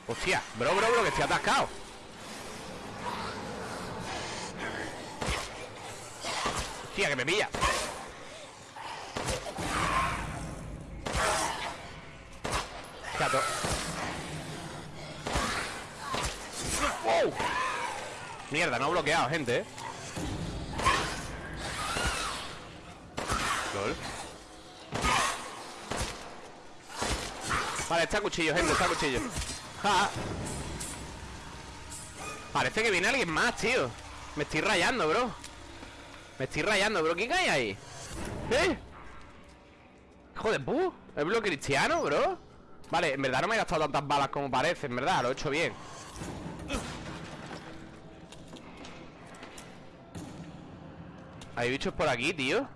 S2: Hostia, bro, bro, bro, que estoy atascado Hostia, que me pilla Chato ¡Wow! Mierda, no he bloqueado, gente, ¿eh? Lol. Vale, está cuchillo, gente, está cuchillo. Parece que viene alguien más, tío Me estoy rayando, bro Me estoy rayando, bro ¿Quién hay ahí? ¿Eh? Hijo de pu ¿Es bloque cristiano, bro? Vale, en verdad no me he gastado tantas balas como parece En verdad, lo he hecho bien Hay bichos por aquí, tío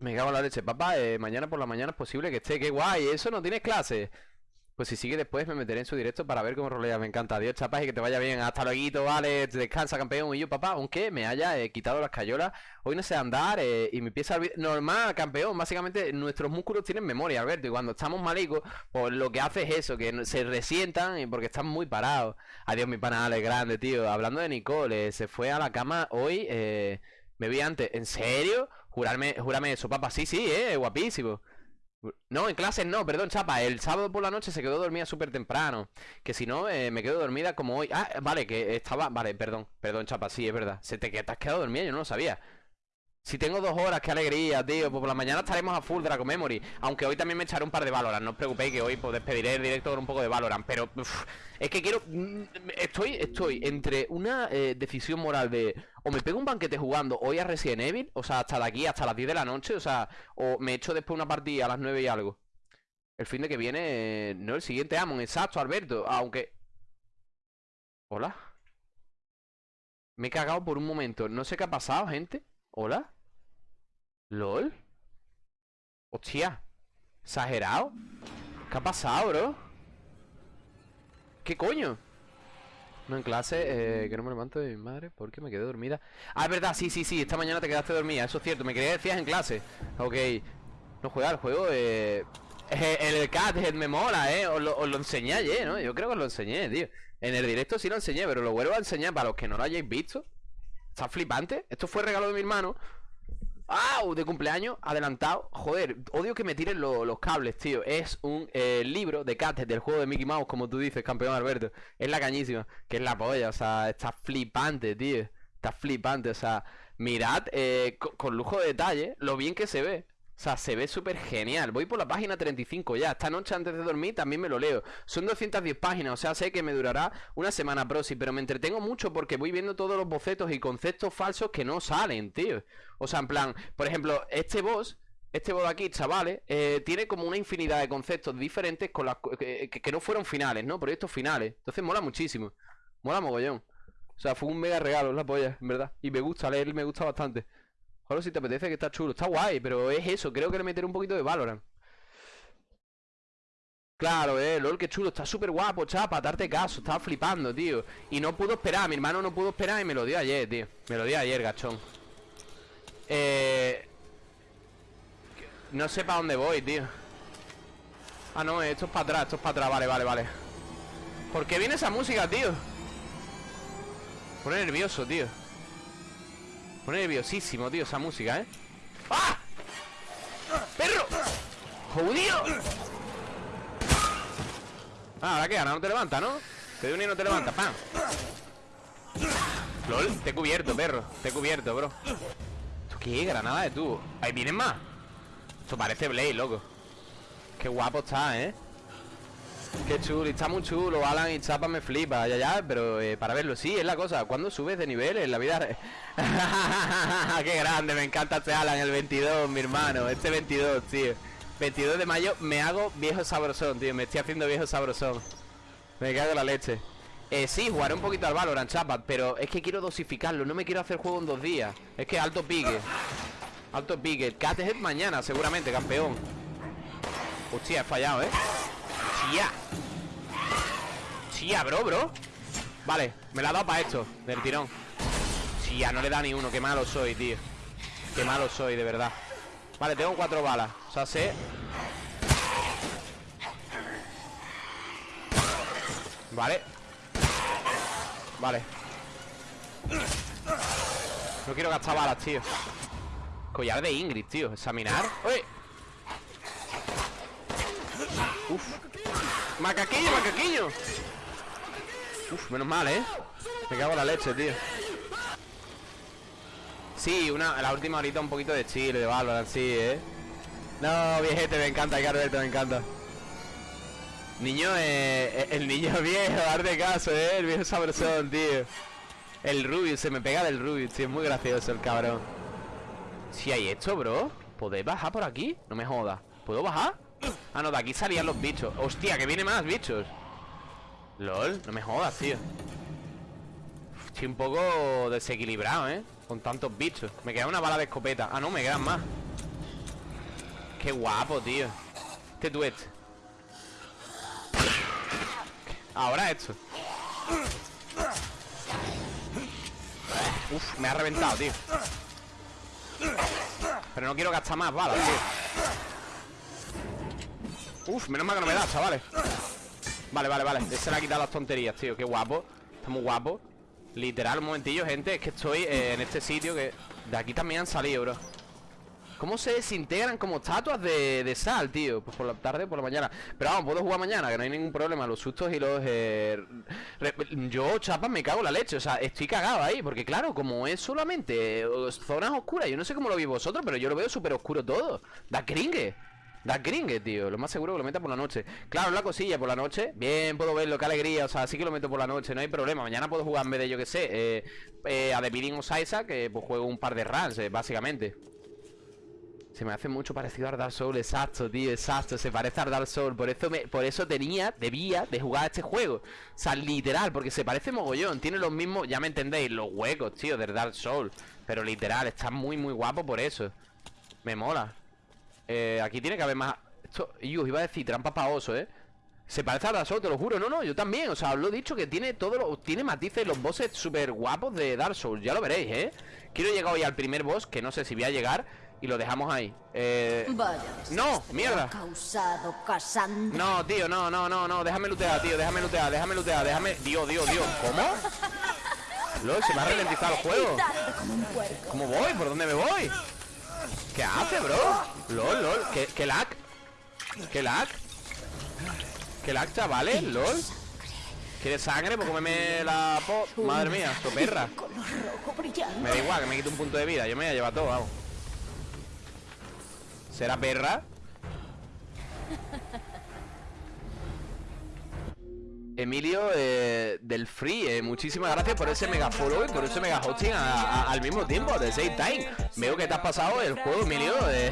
S2: Me cago en la leche Papá, eh, mañana por la mañana es posible que esté Qué guay, eso no tienes clase Pues si sigue después me meteré en su directo Para ver cómo rolea, me encanta. Adiós, chapas, y que te vaya bien. Hasta luego, vale, descansa, campeón. Y yo, papá, aunque me haya eh, quitado las cayolas Hoy no sé andar eh, y me empieza Normal, campeón, básicamente nuestros músculos tienen memoria, Alberto Y cuando estamos malicos, pues lo que hace es eso Que se resientan y porque están muy parados. Adiós, mi pana grande, tío. Hablando de Nicole, eh, se fue a la cama hoy eh, Me vi antes, ¿en serio? Jurarme, júrame eso, papá, sí, sí, eh, guapísimo no, en clases no, perdón, chapa El sábado por la noche se quedó dormida súper temprano Que si no, eh, me quedo dormida como hoy. Ah, vale, que estaba... Vale, perdón, perdón, chapa, sí, es verdad Se te, que te has quedado dormida, yo no lo sabía Si tengo dos horas, qué alegría, tío. Pues por la mañana estaremos a full Dragon Memory. Aunque hoy también me echaré un par de Valorant. No os preocupéis que hoy pues despediré el directo con un poco de Valorant. Pero es que quiero... mm, Estoy, estoy entre una eh, decisión moral de... O me pego un banquete jugando hoy a Resident Evil O sea, hasta de aquí, hasta las 10 de la noche O sea, o me echo después una partida a las 9 y algo. El fin de que viene... No, el siguiente Amon, exacto, Alberto. Aunque... Hola. Me he cagado por un momento. No sé qué ha pasado, gente. Hola ¿LOL? Hostia ¿Exagerado? ¿Qué ha pasado, bro? ¿Qué coño? No en clase, eh, que no me levanto de mi madre porque me quedé dormida Ah, es verdad, sí, sí, sí, esta mañana te quedaste dormida Eso es cierto, me quería decías en clase Ok No juega el juego, eh... eh, El cat me mola, eh os lo, os lo enseñé ayer, ¿no? Yo creo que os lo enseñé, tío En el directo sí lo enseñé, pero lo vuelvo a enseñar Para los que no lo hayáis visto Está flipante Esto fue regalo de mi hermano ¡Au! De cumpleaños, adelantado. Joder, odio que me tiren lo- los cables, tío. Es un eh, libro de Cates del juego de Mickey Mouse Como tú dices, campeón Alberto. Es la cañísima, que es la polla O sea, está flipante, tío. Está flipante, o sea Mirad, eh, co- con, lujo de detalle Lo bien que se ve o sea, se ve súper genial Voy por la página 35 ya Esta noche antes de dormir también me lo leo Son 210 páginas, o sea, sé que me durará una semana proxy Pero me entretengo mucho porque voy viendo todos los bocetos y conceptos falsos que no salen, tío O sea, en plan, por ejemplo, este boss este boss de aquí, chavales, eh, tiene como una infinidad de conceptos diferentes con las que, que- no fueron finales, ¿no? Proyectos finales. Entonces mola muchísimo. Mola mogollón. O sea, fue un mega regalo, la polla, en verdad. Y me gusta leer, me gusta bastante. Joder, si te apetece que está chulo. Está guay, pero es eso. Creo que le meteré un poquito de Valorant. Claro, eh, LOL, qué chulo, está súper guapo, chapa, darte caso, estaba flipando, tío Y no pudo esperar, mi hermano no pudo esperar y me lo dio ayer, tío Me lo dio ayer, gachón Eh... No sé para dónde voy, tío Ah, no, esto es para atrás, esto es para atrás, vale, vale, vale ¿Por qué viene esa música, tío? Pone nervioso, tío Pone nerviosísimo, tío, esa música, ¿eh? ¡Ah! ¡Perro! ¡Jodido! Ah, ahora qué, ahora no te levanta, ¿no? Te doy un y no te levanta, ¡pam! LOL, te he cubierto, perro Te he cubierto, bro ¿Esto qué? Granada de tubo Ahí vienen más Esto parece Blade, loco Qué guapo está, ¿eh? Qué chulo, está muy chulo Alan y Chapa me flipa, ya, ya Pero eh, para verlo, sí, es la cosa ¿Cuándo subes de nivel en la vida? Qué grande, me encanta este Alan El 22, mi hermano, este 22, tío. 22 de mayo me hago viejo sabrosón, tío Me estoy haciendo viejo sabrosón. Me cago en la leche. Eh, sí, jugaré un poquito al Valorant, chapas Pero es que quiero dosificarlo, no me quiero hacer juego en dos días. Es que alto pique Alto pique, Cathead mañana seguramente, campeón. Hostia, he fallado, ¿eh? Hostia ya, bro, bro. Vale, me la ha dado para esto Del tirón. Ya no le da ni uno. Qué malo soy, tío. Qué malo soy, de verdad. Vale, tengo cuatro balas. O sea, sé. Vale. Vale. No quiero gastar balas, tío. Collar de Ingrid, tío. Examinar. ¡Uy! Uf Macaquillo, macaquillo Uf, menos mal, ¿eh? Me cago en la leche, tío Sí, una, la última horita un poquito de chill, de Valorant, sí, ¿eh? No, viejete, me encanta, Carberto, me encanta Niño, eh, el niño viejo, darte caso, ¿eh? El viejo sabrosón, tío El Rubius, se me pega del Rubius, tío Es muy gracioso el cabrón Si hay esto, bro ¿Podéis bajar por aquí? No me jodas ¿Puedo bajar? Ah, no, de aquí salían los bichos. Hostia, que viene más bichos. LOL, no me jodas, tío. Estoy un poco desequilibrado, ¿eh? Con tantos bichos. Me queda una bala de escopeta. Ah, no, me quedan más. Qué guapo, tío. Este tuet Ahora esto. Uf, me ha reventado, tío. Pero no quiero gastar más balas, tío Uf, menos mal que no me da, chavales. Vale, vale, vale. Se le ha quitado las tonterías, tío. Qué guapo. Está muy guapo. Literal, un momentillo, gente. Es que estoy eh, en este sitio que... De aquí también han salido, bro. ¿Cómo se desintegran como estatuas de, sal, tío? Pues por la tarde por la mañana. Pero vamos, puedo jugar mañana, que no hay ningún problema. Los sustos y los... Eh, yo, chapas, me cago en la leche. O sea, estoy cagado ahí Porque claro, como es solamente eh, zonas oscuras Yo no sé cómo lo veis vosotros Pero yo lo veo súper oscuro todo. Da cringe Da cringe, tío. Lo más seguro que lo meta por la noche. Claro, la cosilla por la noche. Bien, puedo verlo, qué alegría. O sea, sí que lo meto por la noche, no hay problema. Mañana puedo jugar en vez de, yo que sé, eh, eh, a The Bidding of Isaac, que pues juego un par de runs, eh, básicamente. Se me hace mucho parecido a Dark Souls, exacto, tío, exacto, se parece a Dark Souls, por eso por eso tenía, debía de jugar a este juego. O sea, literal, porque se parece mogollón, tiene los mismos, ya me entendéis, los huecos, tío, del Dark Souls. Pero literal, está muy, muy guapo por eso. Me mola. Eh, aquí tiene que haber más... Esto, y os iba a decir, trampa pa' oso, ¿eh? Se parece a Dark Souls, te lo juro, no, no, yo también, o sea, os lo he dicho que tiene todo lo, tiene matices los bosses súper guapos de Dark Souls, ya lo veréis, ¿eh? Quiero llegar hoy al primer boss, que no sé si voy a llegar, y lo dejamos ahí. Eh...
S3: Vaya.
S2: No, mierda.
S3: Causado.
S2: No, tío, no, no, no, no, déjame lootear, tío, déjame lootear, déjame lootear, déjame... Dios, Dios, Dios, ¿cómo? Lol, se me ha ralentizado el juego. ¿Cómo voy? ¿Por dónde me voy? ¿Qué hace, bro? LOL, LOL, ¿qué, qué lag? ¿Qué lag? ¿Qué lag, chavales? LOL ¿Quieres sangre? Pues cómeme la po... Madre mía,
S3: rojo brillante.
S2: Me da igual, que me quite un punto de vida Yo me voy a llevar todo, vamos ¿Será perra? Emilio eh, del Free, eh, muchísimas gracias por ese mega follow y por ese mega hosting al mismo tiempo, de same time. Veo que te has pasado el juego, Emilio, de,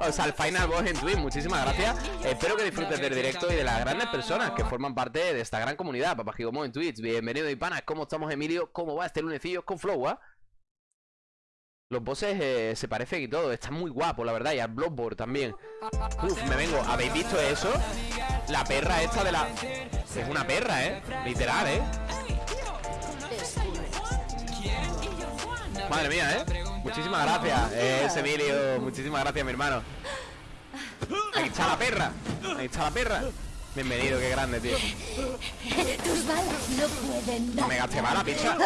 S2: o sea, el Final Boss en Twitch. Muchísimas gracias. Espero que disfrutes del directo y de las grandes personas que forman parte de esta gran comunidad. Papá Gigomo en Twitch. Bienvenido, y panas. ¿Cómo estamos, Emilio? ¿Cómo va este lunecillo con Flow, ah? Los bosses eh, se parecen y todo, está muy guapo, la verdad, y al Bloodborne también. Uf, me vengo, ¿habéis visto eso? La perra esta de la... Es una perra, ¿eh? Literal, ¿eh? Madre mía, ¿eh? Muchísimas gracias, eh, Emilio, muchísimas gracias, mi hermano. Ahí está la perra, ahí está la perra. Bienvenido, qué grande, tío.
S3: Tus balas no pueden
S2: No
S3: dar.
S2: me gasté bala, picha.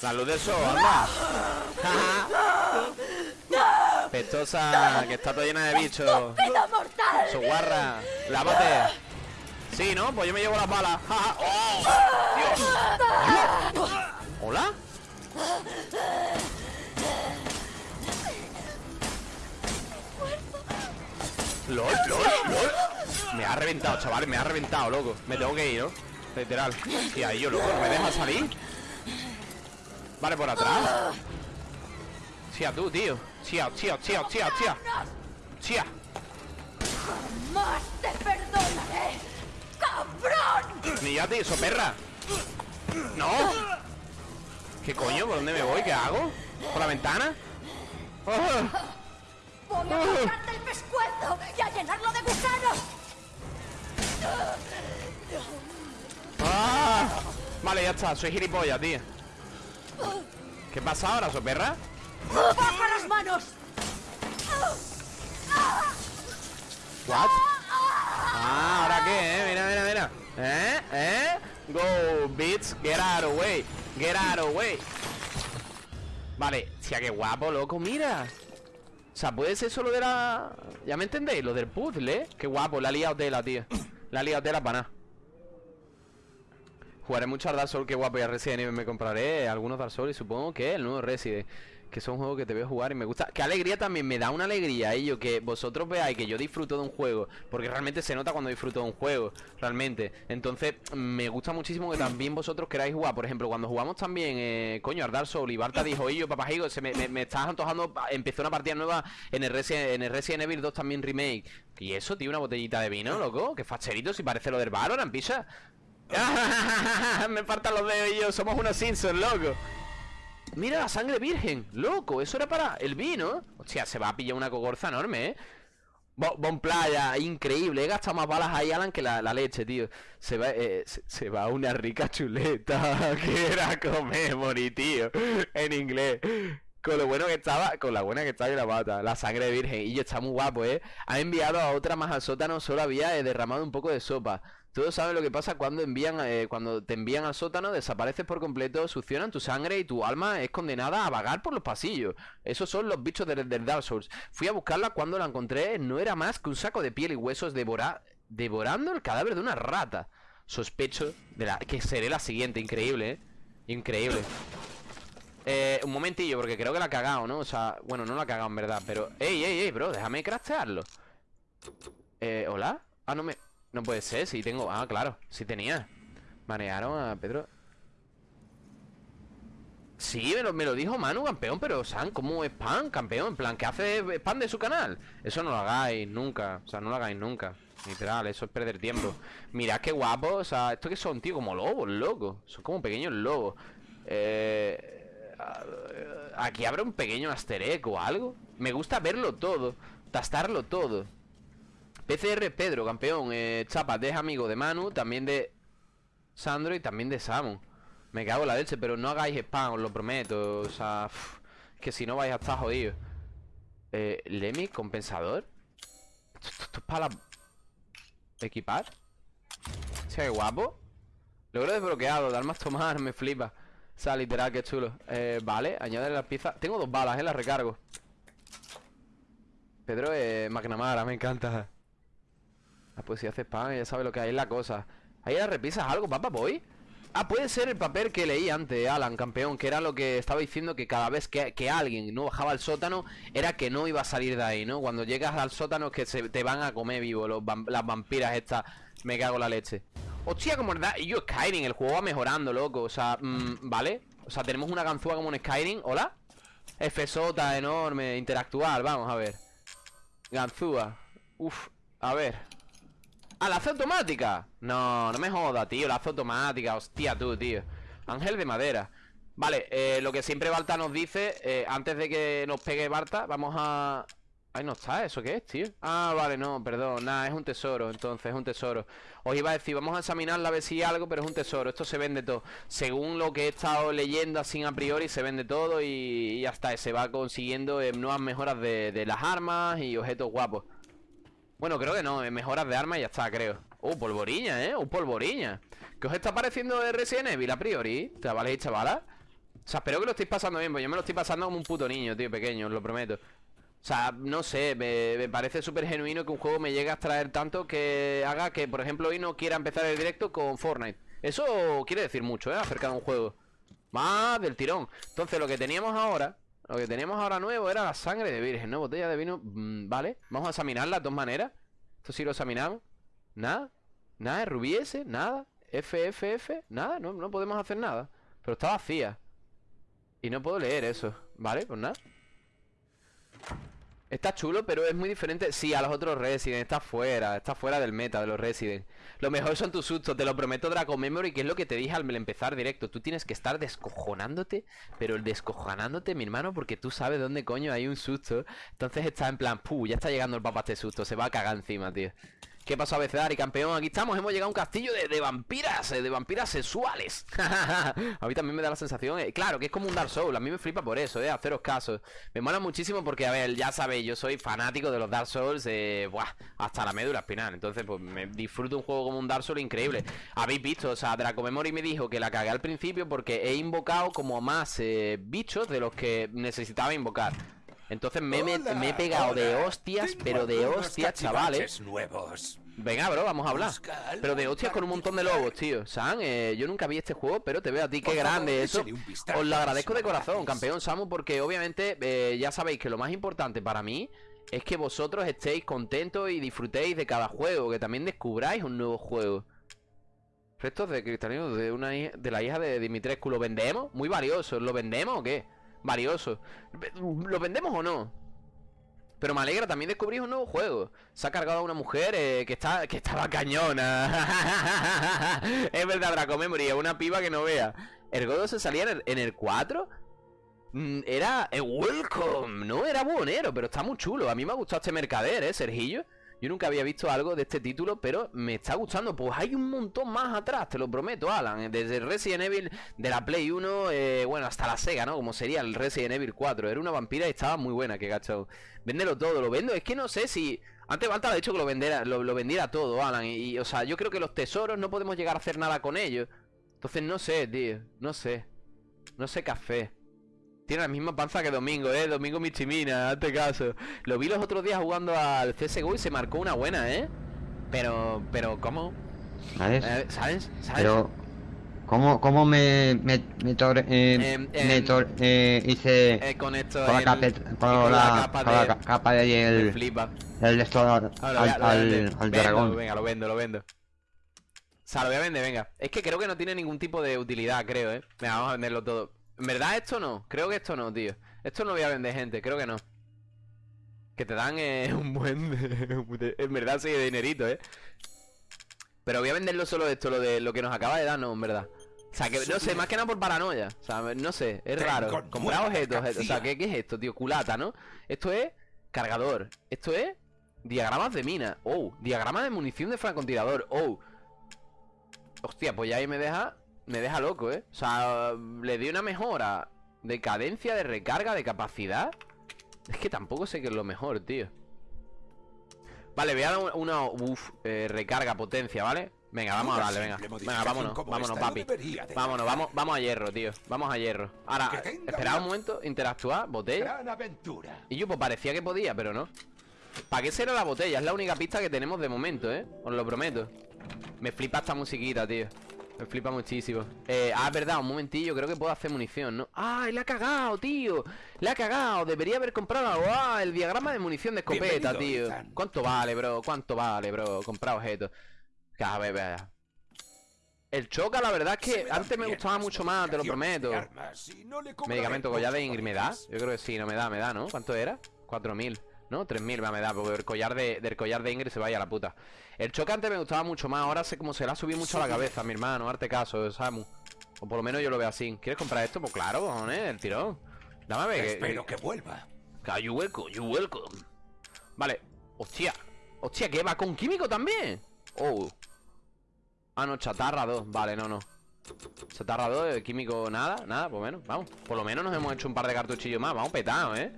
S2: La luz del sol, anda. Pestosa, que está toda llena de bichos. Su guarra, lávate. Sí, ¿no? Pues yo me llevo las balas. ¡Oh! Dios. ¿Hola? LOL, LOL, LOL. Me ha reventado, chavales, me ha reventado, loco. Me tengo que ir, ¿no? Literal. Y ahí yo, loco, ¿no me deja salir? Vale, por atrás. Tía, tú, tío. Tía, tía, tía, tía, tía. Tía.
S3: ¡Más te perdonaré! ¡Cabrón!
S2: Ni ya te hizo perra. No. ¿Qué coño? ¿Por dónde me voy? ¿Qué hago? ¿Por la ventana? Ah,
S3: ¡Voy a cortarte el pescuezo y a llenarlo de gusanos!
S2: ¡Ah! Vale, ya está, soy gilipollas, tío ¿Qué pasa ahora, soperra?
S3: ¡Baja las manos!
S2: ¿What? Ah, ¿ahora qué, eh? Mira, mira, mira ¿Eh? ¿Eh? Go, bitch Get out of way Get out of way Vale, tía, qué guapo, loco, mira O sea, puede ser solo de la... ¿Ya me entendéis? Lo del puzzle, ¿eh? Qué guapo, la ha liado tela, tío La ha liado tela para nada Jugaré mucho al Dark Souls, qué guapo, y a Resident Evil me compraré algunos Dark Souls y supongo que el nuevo Resident que son juegos que te veo jugar y me gusta. Qué alegría también, me da una alegría ello que vosotros veáis que yo disfruto de un juego, porque realmente se nota cuando disfruto de un juego, realmente. Entonces, me gusta muchísimo que también vosotros queráis jugar. Por ejemplo, cuando jugamos también, eh, coño, al Dark Souls y Barta dijo, yo, papajigo, se me, me, me estás antojando, empezó una partida nueva en el, Resident, en el Resident Evil 2 también remake. Y eso, tío, una botellita de vino, loco, que facherito, si parece lo del Valorant, pisa. me faltan los dedos y yo, somos unos Simpsons, loco. Mira la sangre virgen, loco, eso era para el vino Hostia, se va a pillar una cogorza enorme, ¿eh? Bo- Bon playa, increíble He gastado más balas ahí, Alan, que la, leche, tío Se va, eh, se, va una rica chuleta Que era comemory, tío En inglés con lo bueno que estaba, con la buena que estaba y la pata, la sangre virgen, y yo está muy guapo, eh. Ha enviado a otra más al sótano, solo había eh, derramado un poco de sopa. Todos saben lo que pasa cuando envían, eh, cuando te envían al sótano, desapareces por completo, succionan tu sangre y tu alma es condenada a vagar por los pasillos. Esos son los bichos del, del Dark Souls. Fui a buscarla cuando la encontré, no era más que un saco de piel y huesos devora- devorando el cadáver de una rata. Sospecho de la que seré la siguiente, increíble, eh. Increíble. Eh, un momentillo, porque creo que la ha cagado, ¿no? O sea, bueno, no la ha cagado en verdad, pero... ¡Ey, ey, ey, bro! Déjame craftearlo. Eh, ¿hola? Ah, no me... No puede ser, sí tengo... Ah, claro, sí tenía. Manearon a Pedro... Sí, me lo, me lo dijo Manu, campeón, pero San, ¿cómo es pan, campeón? En plan, ¿qué hace spam de su canal? Eso no lo hagáis nunca, o sea, no lo hagáis nunca Literal, eso es perder tiempo Mirad qué guapo, o sea, ¿esto que son, tío? Como lobos, loco Son como pequeños lobos Eh... Aquí habrá un pequeño asterek o algo Me gusta verlo todo Tastarlo todo PCR Pedro, campeón eh, Chapa, es amigo de Manu También de Sandro y también de Samu. Me cago en la leche, pero no hagáis spam, os lo prometo O sea, que si no vais a estar jodidos. Eh, Lemmy, compensador. Esto, es para Equipar. Sí, qué guapo. Logro desbloqueado, dar más tomar, me flipa. O sea, literal, qué chulo. Eh, Vale, añadir las piezas Tengo dos balas, eh, las recargo. Pedro es McNamara, me encanta Pues si hace spam, ya sabe lo que hay, es la cosa. Ahí las repisas algo, papá, boy. Ah, puede ser el papel que leí antes, Alan, campeón Que era lo que estaba diciendo que cada vez que, que alguien no bajaba al sótano Era que no iba a salir de ahí, ¿no? Cuando llegas al sótano es que se, te van a comer vivo los Las vampiras estas. Me cago en la leche. Hostia, como verdad Y yo Skyrim, el juego va mejorando, loco O sea, mm, ¿vale? O sea, tenemos una ganzúa como en Skyrim ¿Hola? Fsota enorme, interactuar, vamos a ver. Ganzúa Uf, a ver ¡Ah, la automática! No, no me joda, tío, la automática Hostia, tú, tío. Ángel de madera. Vale, eh, lo que siempre Barta nos dice eh, Antes de que nos pegue Barta Vamos a... Ahí no está, ¿eso qué es, tío? Ah, vale, no, perdón, nada, es un tesoro Entonces, es un tesoro. Os iba a decir, vamos a examinarla a ver si hay algo Pero es un tesoro, esto se vende todo. Según lo que he estado leyendo así a priori Se vende todo y, y ya está Se va consiguiendo eh, nuevas mejoras de las armas Y objetos guapos bueno, creo que no, mejoras de armas y ya está, creo Uh, polvoriña, ¿eh? Un polvoriña ¿Qué os está pareciendo de Resident Evil a priori? Chavales y chavalas O sea, espero que lo estéis pasando bien Pues yo me lo estoy pasando como un puto niño, tío, pequeño, os lo prometo O sea, no sé, me, me parece súper genuino que un juego me llegue a extraer tanto que haga que, por ejemplo, hoy no quiera empezar el directo con Fortnite Eso quiere decir mucho, ¿eh? Acerca de un juego Más del tirón Entonces, lo que teníamos ahora Lo que teníamos ahora nuevo era la sangre de virgen, ¿no? Botella de vino, mm, vale Vamos a examinarla de dos maneras. Esto sí lo examinamos. Nada Nada, rubí ese, nada FFF, nada, no, no podemos hacer nada. Pero está vacía. Y no puedo leer eso Vale, pues nada Está chulo, pero es muy diferente Sí, a los otros Resident, está fuera Está fuera del meta de los Resident. Lo mejor son tus sustos, te lo prometo Draco Memory Que es lo que te dije al empezar directo. Tú tienes que estar descojonándote Pero el descojonándote, mi hermano Porque tú sabes dónde coño hay un susto. Entonces está en plan, puh, ya está llegando el papá este susto Se va a cagar encima, tío ¿Qué pasa, Abecedari, campeón? Aquí estamos, hemos llegado a un castillo de, vampiras, eh, de vampiras sexuales. a mí también me da la sensación, eh, claro, que es como un Dark Souls. A mí me flipa por eso, eh, haceros caso. Me mola muchísimo porque, a ver, ya sabéis, yo soy fanático de los Dark Souls, eh, buah, hasta la médula espinal. Entonces, pues me disfruto un juego como un Dark Souls increíble. Habéis visto, o sea, Draco Memory me dijo que la cagué al principio porque he invocado como más bichos de los que necesitaba invocar. Entonces me, me-
S4: Hola,
S2: me he pegado de hostias,
S4: Tengo
S2: pero de hostias, chavales.
S4: nuevos.
S2: Venga, bro, vamos a hablar. Pero de hostias con un montón de lobos, tío. San, eh, yo nunca vi este juego, pero te veo a ti, qué grande eso. Os lo agradezco de corazón, campeón Samu, porque obviamente eh, ya sabéis que lo más importante para mí es que vosotros estéis contentos y disfrutéis de cada juego, que también descubráis un nuevo juego. Restos de cristalinos de una hija- de la hija de Dimitrescu, ¿lo vendemos? Muy valioso, ¿lo vendemos o qué? Valioso. ¿Lo vendemos o no? Pero me alegra, también descubrís un nuevo juego. Se ha cargado a una mujer eh, que está que estaba cañona. es verdad, Draco Memory, una piba que no vea. ¿El Godo se salía en el, en el 4? Mm, Era eh, Welcome, no era buonero, pero está muy chulo. A mí me ha gustado este mercader, ¿eh, Sergillo? Yo nunca había visto algo de este título, pero me está gustando. Pues hay un montón más atrás, te lo prometo, Alan. Desde Resident Evil de la Play 1, eh, bueno, hasta la Sega, ¿no? Como sería el Resident Evil 4. Era una vampira y estaba muy buena, que gacho. Véndelo todo, lo vendo. Es que no sé si. Antes Balta ha dicho que lo vendiera, lo, vendiera todo, Alan. Y, y, o sea, yo creo que los tesoros no podemos llegar a hacer nada con ellos. Entonces no sé, tío. No sé. No sé café. Tiene la misma panza que Domingo, eh. Domingo Michimina, hazte caso. Lo vi los otros días jugando al CSGO y se marcó una buena, eh. Pero, pero, ¿cómo?
S6: ¿Sabes?
S2: Eh, ¿Sabes? ¿Sabes?
S6: Pero, ¿cómo, cómo me, me, me, tor- eh,
S2: Em,
S6: me
S2: em,
S6: tor- eh, hice
S2: Eh, con esto.
S6: con, la
S2: y
S6: con, la,
S2: capa
S6: con la
S2: de-
S6: ca- capa de ahí el,
S2: flipa.
S6: el esto al, al, dragón?
S2: Venga, lo vendo, lo vendo. O sea, lo voy a vender, venga. Es que creo que no tiene ningún tipo de utilidad, creo, eh. Venga, vamos a venderlo todo. En verdad, esto no. Creo que esto no, tío. Esto no voy a vender, gente. Creo que no. Que te dan eh, un buen. de- en verdad, sí, de dinerito, eh. Pero voy a venderlo solo esto, lo de lo que nos acaba de dar, no, en verdad. O sea, que no sé, más que nada por paranoia. O sea, no sé, es raro. Comprar objetos, o sea,
S4: mercancía.
S2: ¿qué, ¿qué es esto, tío? Culata, ¿no? Esto es cargador. Esto es diagramas de mina. Oh, diagrama de munición de francotirador. Oh. Hostia, pues ya ahí me deja. Me deja loco, ¿eh? O sea, le di una mejora de cadencia, de recarga, de capacidad. Es que tampoco sé qué es lo mejor, tío. Vale, voy a dar una, uf, eh, recarga, potencia, ¿vale? Venga, vamos a darle, venga. Venga, vámonos, vámonos,
S4: esta
S2: papi. Vámonos, vamos, vamos a hierro, tío. Vamos a hierro. Ahora, esperad un momento, interactuar, botella.
S4: Gran aventura.
S2: Y yo, pues parecía que podía, pero no. ¿Para qué será la botella? Es la única pista que tenemos de momento, ¿eh? Os lo prometo. Me flipa esta musiquita, tío. Me flipa muchísimo. Eh, ah, es verdad, un momentillo, creo que puedo hacer munición, ¿no? ¡Ay, la ha cagado, tío! ¡La ha cagado! Debería haber comprado algo. ¡Ah! El diagrama de munición de escopeta, tío.
S4: Ethan.
S2: ¿Cuánto vale, bro? ¿Cuánto vale, bro? Comprar objetos. A ver, vea. El choca, la verdad es que
S4: me
S2: antes me gustaba mucho más, te lo prometo.
S4: armas y no
S2: Medicamento collar de
S4: mucho
S2: Ingrid,
S4: por
S2: ¿me da?
S4: ellas.
S2: Yo creo que sí, no me da, me da, ¿no? ¿Cuánto era? 4.000, ¿no? 3.000 va, me da, porque el collar de, del collar de Ingrid se vaya a la puta. El choque antes me gustaba mucho más, ahora sé como se le ha subido mucho a la cabeza, mi hermano, arte caso, Samu. O por lo menos yo lo veo así. ¿Quieres comprar esto? Pues claro, cojones, el tirón. Dame a ver. que-
S4: Espero
S2: que-
S4: que vuelva.
S2: You welcome, you welcome. Vale. Hostia. Hostia, ¿qué va con químico también? Oh. Ah, no, chatarra 2. Vale, no, no. Chatarra 2, eh, químico nada, nada, por menos, vamos. Por lo menos nos hemos hecho un par de cartuchillos más, vamos petados, ¿eh?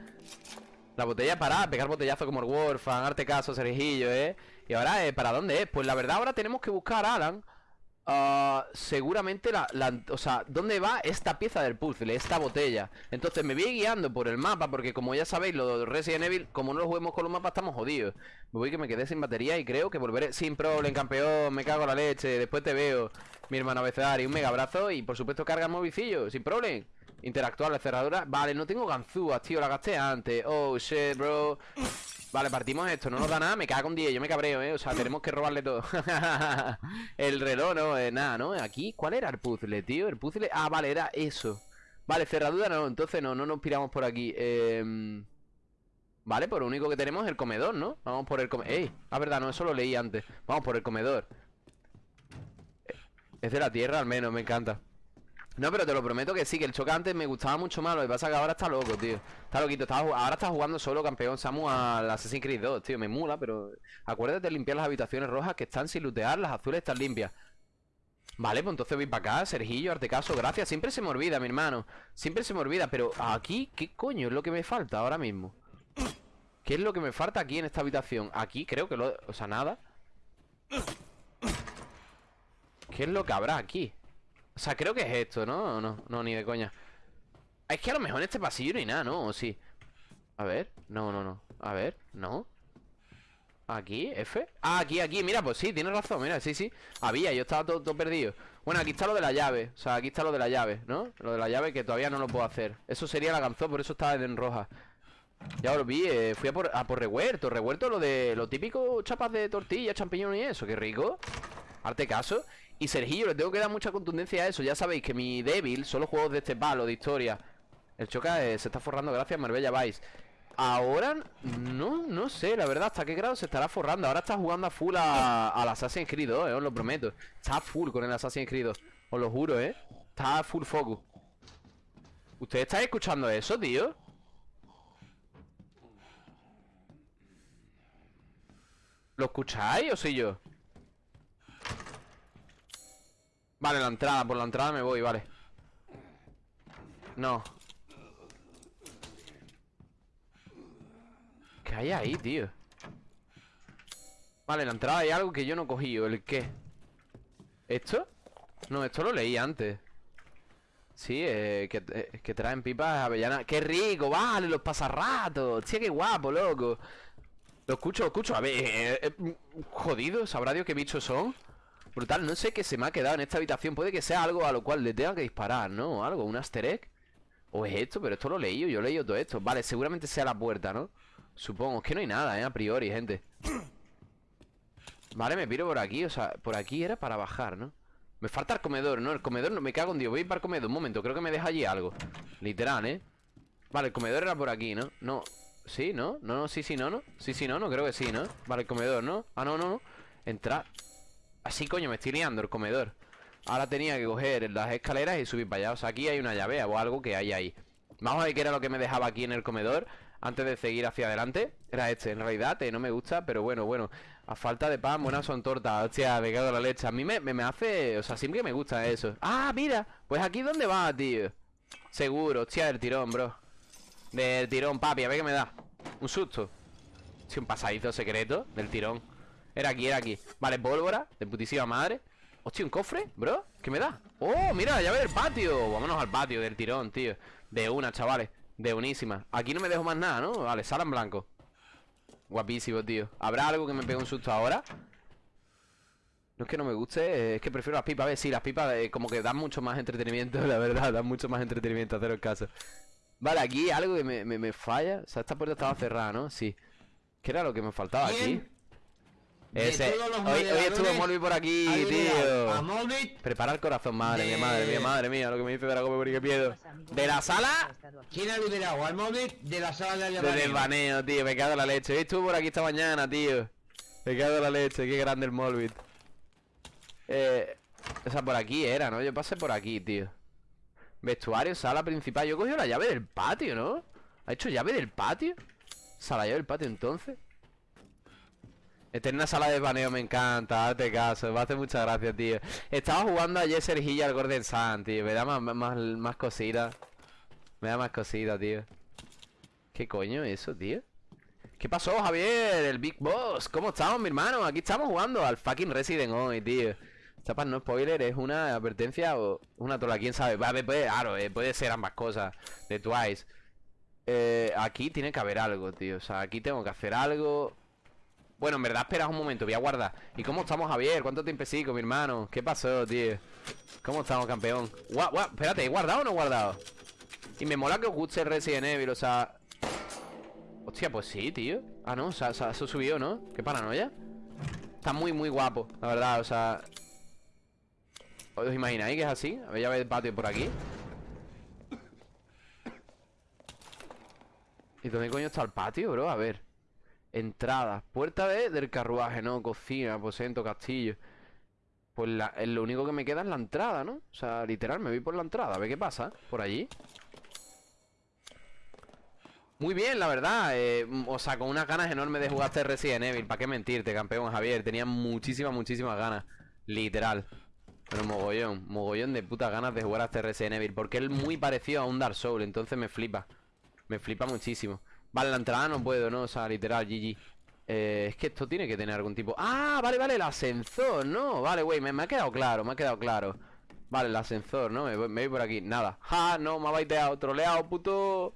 S2: La botella para pegar botellazo como el Warfan, arte caso, Sergillo, ¿eh? Y ahora, eh, ¿para dónde es? Pues la verdad ahora tenemos que buscar, Alan ah, Seguramente la, la- O sea, ¿dónde va esta pieza del puzzle? Esta botella Entonces me voy guiando por el mapa Porque como ya sabéis, los de Resident Evil Como no lo juguemos con los mapas, estamos jodidos Me voy que me quedé sin batería y creo que volveré Sin problem, campeón, me cago en la leche Después te veo, mi hermano abecedario Un mega abrazo y por supuesto carga el movicillo Sin problem Interactuar la cerradura Vale, no tengo ganzúas, tío, la gasté antes Oh, shit, bro Vale, partimos esto, no nos da nada, me cago en 10, yo me cabreo, eh O sea, tenemos que robarle todo El reloj, no, eh, nada, ¿no? Aquí, ¿cuál era el puzzle, tío? El puzzle, ah, vale, era eso Vale, cerradura no, entonces no, no nos piramos por aquí eh... Vale, pues lo único que tenemos es el comedor, ¿no? Vamos por el comedor ¡Ey! Ah, verdad, no, eso lo leí antes Vamos por el comedor Es de la tierra al menos, me encanta No, pero te lo prometo que sí, que el choque antes me gustaba mucho más Lo que pasa es que ahora está loco, tío Está loquito, está ahora está jugando solo campeón Samu al Assassin's Creed 2, tío, me mula Pero acuérdate de limpiar las habitaciones rojas Que están sin lootear, las azules están limpias Vale, pues entonces voy para acá Sergillo, arte caso, gracias Siempre se me olvida, mi hermano Siempre se me olvida, pero aquí, ¿qué coño es lo que me falta ahora mismo? ¿Qué es lo que me falta aquí en esta habitación? Aquí creo que lo... O sea, nada ¿Qué es lo que habrá aquí? O sea, creo que es esto, ¿no? No, no, ni de coña. Es que a lo mejor en este pasillo hay nada, ¿no? ¿O sí? A ver, no, no, no. A ver, no. Aquí, F Ah, aquí, aquí, mira, pues sí, tienes razón, mira, sí, sí. Había, yo estaba todo, todo perdido. Bueno, aquí está lo de la llave. O sea, aquí está lo de la llave, ¿no? Lo de la llave que todavía no lo puedo hacer. Eso sería la canción, por eso estaba en roja. Ya lo vi, eh, fui a por, a por revuelto. Revuelto lo de lo típico chapas de tortilla, champiñón y eso. Qué rico. Arte caso Y Sergillo, le tengo que dar mucha contundencia a eso. Ya sabéis que mi débil son los juegos de este palo, de historia. El Choca eh, se está forrando gracias a Marbella Vice. Ahora, no, no sé, la verdad, hasta qué grado se estará forrando. Ahora está jugando a full a, al Assassin's Creed 2, eh, os lo prometo. Está full con el Assassin's Creed 2 Os lo juro, eh. Está full focus. ¿Ustedes están escuchando eso, tío? ¿Lo escucháis o soy yo? Vale, la entrada, por la entrada me voy, vale No ¿Qué hay ahí, tío? Vale, en la entrada hay algo que yo no he cogido ¿El qué? ¿Esto? No, esto lo leí antes Sí, eh, que, eh, que traen pipas avellanas ¡Qué rico! ¡Vale! Los pasarratos ¡Hostia, qué guapo, loco! Lo escucho, lo escucho A ver, eh, eh, jodido ¿Sabrá Dios qué bichos son? Brutal, no sé qué se me ha quedado en esta habitación Puede que sea algo a lo cual le tenga que disparar, ¿no? Algo, un easter egg O es esto, pero esto lo he leído, yo he leído todo esto Vale, seguramente sea la puerta, ¿no? Supongo, es que no hay nada, ¿eh? A priori, gente Vale, me piro por aquí, o sea, por aquí era para bajar, ¿no? Me falta el comedor, ¿no? El comedor, no me cago en Dios Voy a ir para el comedor, un momento, creo que me deja allí algo Literal, ¿eh? Vale, el comedor era por aquí, ¿no? No, sí, ¿no? No, no, sí, sí, no, ¿no? Sí, sí, no, no, creo que sí, ¿no? Vale, el comedor, ¿no? Ah, no, no, no Entrar Así, coño, me estoy liando el comedor. Ahora tenía que coger las escaleras y subir para allá. O sea, aquí hay una llave o algo que hay ahí. Vamos a ver qué era lo que me dejaba aquí en el comedor Antes de seguir hacia adelante. Era este, en realidad, eh, no me gusta Pero bueno, bueno. A falta de pan, buenas son tortas Hostia, me cago la leche. A mí me, me, me hace... O sea, siempre me gusta eso. Ah, mira Pues aquí ¿dónde va, tío? Seguro, hostia, del tirón, bro. Del tirón, papi, a ver qué me da. Un susto. Sí, un pasadizo secreto del tirón Era aquí, era aquí. Vale, pólvora, de putísima madre. Hostia, un cofre, bro ¿Qué me da? ¡Oh, mira, la llave del patio! Vámonos al patio del tirón, tío. De una, chavales. De unísima. Aquí no me dejo más nada, ¿no? Vale, sala en blanco. Guapísimo, tío. ¿Habrá algo que me pegue un susto ahora? No es que no me guste, eh, es que prefiero las pipas. A ver, sí, las pipas eh, como que dan mucho más entretenimiento La verdad, dan mucho más entretenimiento Haceros caso. Vale, aquí algo que me, me, me falla. O sea, esta puerta estaba cerrada, ¿no? Sí. ¿Qué era lo que me faltaba aquí? Ese Hoy, hoy estuvo Molby por aquí,
S6: A
S2: tío Prepara el corazón, madre mía, madre mía, madre mía Lo que me dice Drago porque qué miedo De la sala
S6: ¿quién ha liderado? Al Molbit de la sala de
S2: De
S6: Alemania.
S2: desvaneo, tío, me cago en la leche. Hoy estuvo por aquí esta mañana, tío. Me cago en la leche, qué grande el Molbit. Eh, o sea, por aquí era, ¿no? Yo pasé por aquí, tío. Vestuario, sala principal. Yo he cogido la llave del patio, ¿no? ¿Ha hecho llave del patio? O sea, la llave del patio entonces. Eterna sala de desvaneo me encanta, hazte caso, me hace mucha gracia, tío. Estaba jugando ayer Sergilla al Gordon Sun, tío. Me da más, más, más. Me da más cositas, tío. ¿Qué coño es eso, tío? ¿Qué pasó, Javier? El Big Boss. ¿Cómo estamos, mi hermano? Aquí estamos jugando al fucking Resident hoy, tío. Chapas, no spoiler, es una advertencia o una trola, quién sabe. Vale, puede, claro, eh, puede ser ambas cosas. De Twice. Eh, aquí tiene que haber algo, tío. O sea, aquí tengo que hacer algo. Bueno, en verdad, esperas un momento, voy a guardar. ¿Y cómo estamos, Javier? ¿Cuánto tiempo sigo, mi hermano? ¿Qué pasó, tío? ¿Cómo estamos, campeón? Guau, guau, espérate, ¿he guardado o no he guardado? Y me mola que os guste Resident Evil, o sea... Hostia, pues sí, tío. Ah, no, o sea, se ha subido, ¿no? Qué paranoia. Está muy, muy guapo, la verdad, o sea... ¿Os imagináis que es así? A ver, ya ve el patio por aquí. ¿Y dónde coño está el patio, bro? A ver. Entrada. Puerta de, del carruaje, ¿no? Cocina, aposento, castillo. Pues la- eh, lo único que me queda es la entrada, ¿no? O sea, literal, me voy por la entrada, a ver qué pasa por allí. Muy bien, la verdad. eh, mm, o sea, con unas ganas enormes de jugar este Resident Evil. ¿Para qué mentirte, campeón Javier? Tenía muchísimas, muchísimas ganas. Literal. Pero mogollón, mogollón de putas ganas de jugar a este Resident Evil. Porque es muy parecido a un Dark Souls, entonces me flipa. Me flipa muchísimo. Vale, la entrada no puedo, ¿no? O sea, literal, GG. Eh, es que esto tiene que tener algún tipo... ¡Ah! Vale, vale, el ascensor, ¿no? Vale, güey, me, ha quedado claro, me ha quedado claro. Vale, el ascensor, ¿no? Me voy, por aquí. Nada. ¡Ja! No, me ha baiteado, troleado, puto...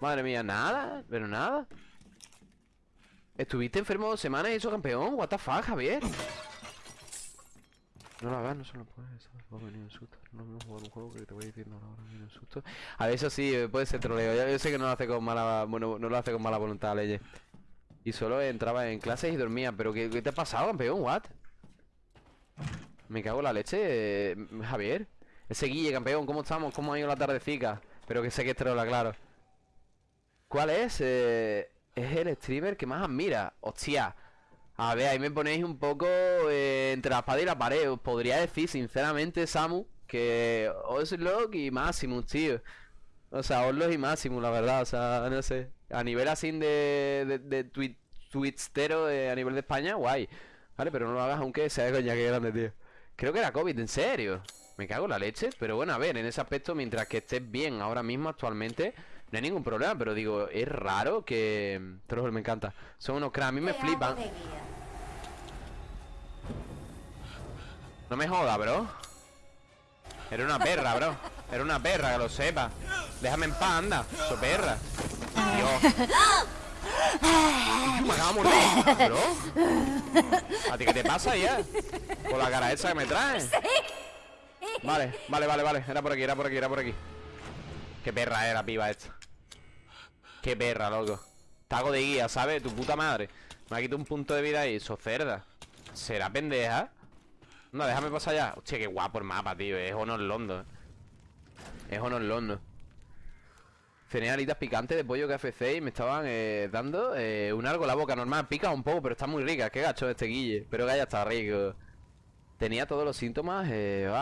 S2: Madre mía, nada, pero nada. ¿Estuviste enfermo dos semanas y eso campeón? What the fuck, Javier. No lo hagas, no se lo puedes. Va a venir susto. No me jugado un juego que te voy diciendo ahora viene un susto. A ver, eso sí, eh, puede ser troleo. Yo, sé que no lo hace con mala, bueno, no lo hace con mala voluntad, Leye. Y solo entraba en clases y dormía. Pero ¿qué, qué te ha pasado, campeón? ¿What? Me cago en la leche, eh, Javier. Ese Guille, campeón, ¿cómo estamos? ¿Cómo ha ido la tardecica? Pero que sé que es trola, claro. ¿Cuál es? Eh, es el streamer que más admira. Hostia. A ver, ahí me ponéis un poco eh, entre la espada y la pared. Os podría decir, sinceramente, Samu, que Oslock y Maximus, tío. O sea, Oslock y Maximus, la verdad. O sea, no sé. A nivel así de, de, de tweet, twitstero eh, a nivel de España, guay. Vale, pero no lo hagas aunque sea de coña que grande, tío. Creo que era COVID, en serio. Me cago en la leche. Pero bueno, a ver, en ese aspecto, mientras que estés bien ahora mismo, actualmente, no hay ningún problema. Pero digo, es raro que. Troll, me encanta. Son unos cracks, a mí me flipan. No me joda, bro. Era una perra, bro. Era una perra, que lo sepa. Déjame en paz, anda. So perra. Dios. Me acaba de morder, bro. ¿A ti qué te pasa ya? Con la cara esa que me traes. Vale, vale, vale, vale. Era por aquí, era por aquí, era por aquí. Qué perra era, piba esta. Qué perra, loco. Tago de guía, ¿sabes? Tu puta madre. Me ha quitado un punto de vida ahí. So cerda. ¿Será pendeja? No, déjame pasar allá. Hostia, qué guapo el mapa, tío. Es Honor Londo. Es Honor Londo. Cené alitas picantes de pollo KFC y me estaban eh, dando eh, un algo en la boca normal. Pica un poco, pero está muy rica. Qué gacho este guille. Pero que ya está rico. Tenía todos los síntomas. Eh,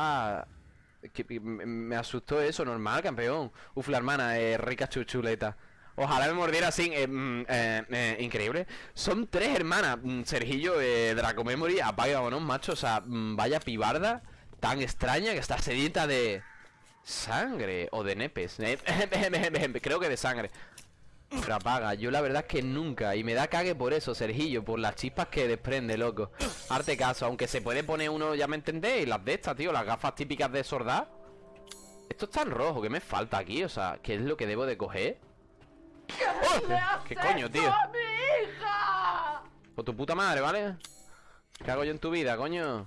S2: que, me, me asustó eso, normal, campeón. Uf, la hermana, eh, rica chuchuleta. Ojalá me mordiera así, eh, mm, eh, eh, increíble. Son tres hermanas, mm, Sergillo, Draco Memory, apaga vámonos, macho. O sea, mm, vaya pibarda tan extraña que está sedienta de sangre o de nepes. Creo que de sangre. Pero apaga, yo la verdad es que nunca Y me da cague por eso, Sergillo Por las chispas que desprende, loco Arte caso, aunque se puede poner uno, ya me entendéis Las de estas, tío, las gafas típicas de sordar Esto está en rojo, ¿qué me falta aquí? O sea, ¿qué es lo que debo de coger? ¡Oh! ¿Qué coño, tío? Por tu puta madre, ¿vale? ¿Qué hago yo en tu vida, coño?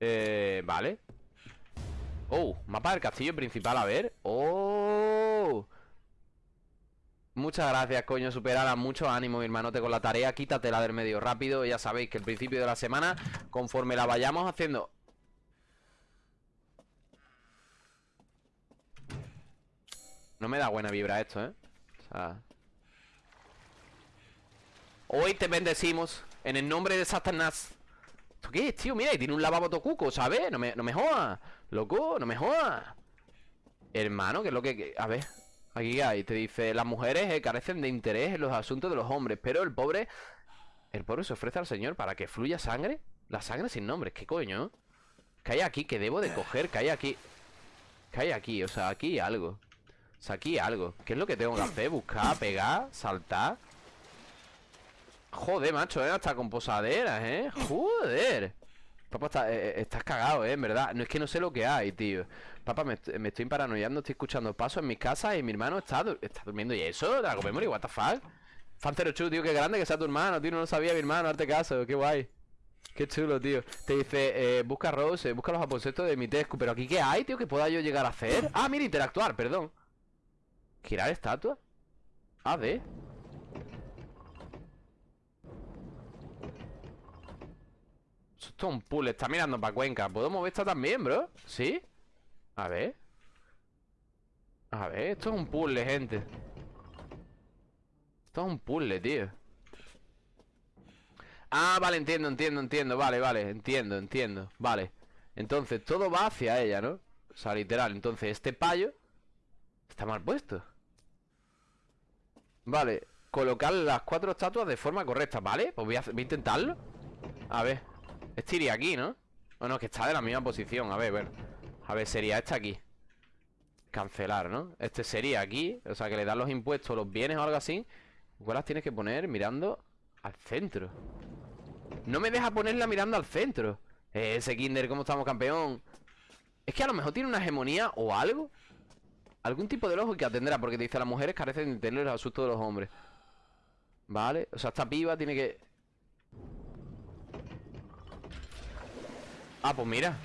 S2: Eh, vale Oh, mapa del castillo principal, a ver Oh Muchas gracias, coño, superala Mucho ánimo, mi hermanote, con la tarea Quítatela del medio rápido Ya sabéis que el principio de la semana Conforme la vayamos haciendo No me da buena vibra esto, ¿eh? O sea... Hoy te bendecimos En el nombre de Satanás ¿Esto qué es, tío? Mira, y tiene un lavabo tocuco, ¿sabes? No me, no me jodas Loco, no me jodas Hermano, que es lo que... A ver Aquí hay, te dice Las mujeres eh, carecen de interés en los asuntos de los hombres Pero el pobre... El pobre se ofrece al señor para que fluya sangre La sangre sin nombre, ¿qué coño? Que hay aquí, que debo de coger Que hay aquí Que hay aquí, o sea, aquí algo O sea, algo ¿Qué es lo que tengo que hacer? Buscar, pegar, saltar Joder, macho, ¿eh? Hasta con posaderas, ¿eh? Joder Papá, está- eh, eh, estás cagado, ¿eh? En verdad No es que no sé lo que hay, tío Papá, me, me estoy paranoiando Estoy escuchando pasos en mi casa Y mi hermano está, está durmiendo ¿Y eso? Dragon Memory, what the fuck? Fan 08, tío, qué grande que sea tu hermano Tío, no lo sabía mi hermano, arte caso Qué guay Qué chulo, tío Te dice, eh, busca Rose, eh, busca los aposentos de mi Tescu Pero aquí, ¿qué hay, tío? que pueda yo llegar a hacer? Ah, mira, interactuar, perdón ¿Girar estatua? A ver Esto es un pool, está mirando para Cuenca. ¿Puedo mover esta también, bro? ¿Sí? A ver. A ver, esto es un puzzle, gente. Esto es un puzzle, tío. Ah, vale, entiendo, entiendo, entiendo. Vale, vale, entiendo, entiendo. Vale. Entonces, todo va hacia ella, ¿no? O sea, literal. Entonces, este payo Está mal puesto Vale Colocar las cuatro estatuas de forma correcta ¿Vale? Pues voy a, intentarlo A ver Este iría aquí, ¿no? O no, que está de la misma posición A ver, a ver A ver, sería este aquí Cancelar, ¿no? Este sería aquí O sea, que le dan los impuestos, los bienes o algo así Igual las tienes que poner mirando al centro No me deja ponerla mirando al centro Eh, Ese Kinder, ¿cómo estamos, campeón? Es que a lo mejor tiene una hegemonía o algo Algún tipo de ojo que atendrá Porque te dice las mujeres carecen de entender los asuntos de los hombres. Vale, o sea, esta piba tiene que... Ah, pues mira.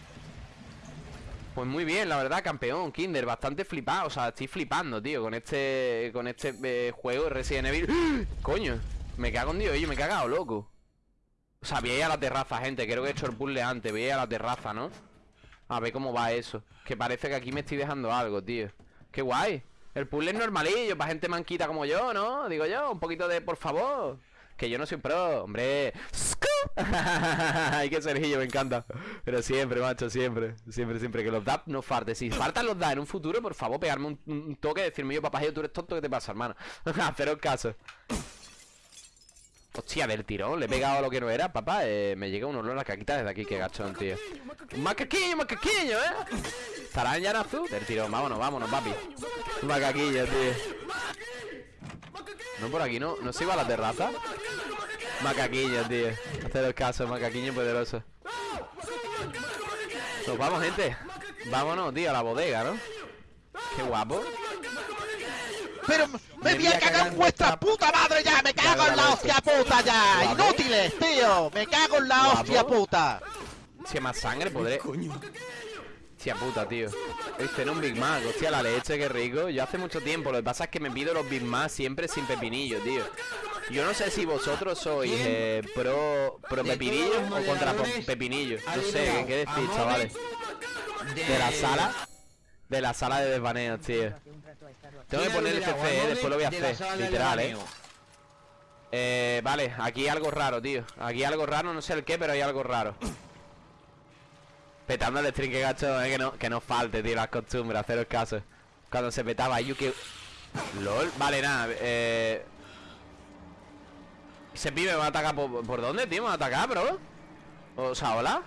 S2: Pues muy bien, la verdad, campeón, Kinder Bastante flipado, o sea, estoy flipando, tío Con este, con este eh, juego de Resident Evil. ¡Ah! Coño, me cago en Dios, yo me he cagado, loco. O sea, voy a ir a la terraza, gente Creo que he hecho el puzzle antes, voy a ir a la terraza, ¿no? A ver cómo va eso Que parece que aquí me estoy dejando algo, tío Qué guay. El puzzle es normalillo, para gente manquita como yo, ¿no? Digo yo, un poquito de, por favor. Que yo no soy pro, hombre. Ay, que Sergillo, me encanta. Pero siempre, macho, siempre. Siempre, siempre Que los DAP no falten Si faltan los DAP en un futuro, por favor, pegarme un, un toque Decirme yo, papá, tú eres tonto, ¿qué te pasa, hermano? Haceros caso Hostia, del tirón, le he pegado a lo que no era, papá eh, Me llega un olor a caquita desde aquí, qué gachón, tío. Macaquillo, macaquillo, ¿eh? ¿Estarán ya azul? Del tirón, vámonos, vámonos, papi. Macaquillo, tío. No, por aquí no, no se iba a la terraza. Macaquillo, tío. Haceros caso, macaquillo poderoso. Nos vamos, gente. Vámonos, tío, a la bodega, ¿no? Qué guapo.
S5: Pero me voy a cagar en vuestra puta madre ya, me cago en la hostia puta ya. Inútiles, tío, me cago en la hostia puta.
S2: Si más sangre podré. Hostia puta, tío. Este era un Big Mac, hostia la leche, qué rico. Yo hace mucho tiempo, lo que pasa es que me pido los Big Mac siempre sin pepinillo, tío. Yo no sé si vosotros sois eh, pro, pro pepinillo o contra pepinillo. No sé, ¿qué decís, chavales? De la sala. De la sala de desvaneos, tío. Tengo que
S6: ¿Quién ha
S2: poner el? CC, eh, después lo voy a hacer, literal, eh.
S6: desvaneo.
S2: Eh, vale, aquí algo raro, tío Aquí algo raro, no sé el qué, pero hay algo raro Petando el string, que gacho, eh, que no, que no falte, tío, las costumbres, haceros caso Cuando se petaba Yuki LOL, vale, nada, eh Ese pibe me va a atacar por, ¿por dónde, tío? ¿Me va a atacar, bro? O sea, ¿hola?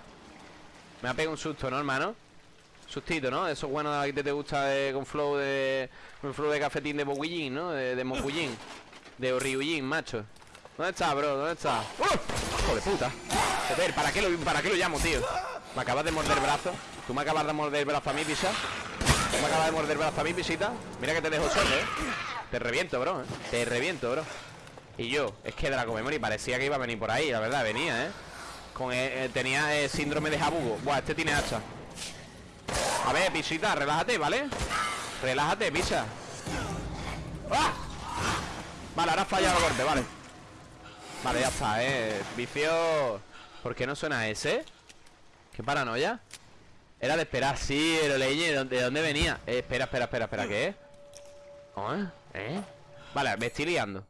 S2: Me ha pegado un susto, ¿no, hermano? Sustito, ¿no? Eso es bueno de que te gusta con flow de... Con flow de cafetín de Boguillín, ¿no? De, de De Ryujin, macho ¿Dónde está, bro? ¿Dónde está? ¡Uh! ¡Hijo de puta! ¿para qué, lo, ¿para qué lo llamo, tío? Me acabas de morder el brazo ¿Tú me acabas de morder el brazo a mí, pisa? ¿Tú me acabas de morder el brazo a mí, pisita? Mira que te dejo solo, ¿eh? Te reviento, bro, ¿eh? Te reviento, bro Y yo, es que Draco Memory parecía que iba a venir por ahí La verdad, venía, ¿eh? Con, eh, eh, tenía eh, síndrome de Jabugo Buah, este tiene hacha A ver, pisita, relájate, ¿vale? Relájate, pisa ¡Ah! Vale, ahora ha fallado el golpe, vale Vale, ya está, eh Vicio... ¿Por qué no suena ese? ¿Qué paranoia? Era de esperar, sí, lo leí ¿De dónde, de dónde venía? Eh, espera, espera, espera, espera, ¿qué es? ¿Eh? ¿Eh? Vale, me estoy liando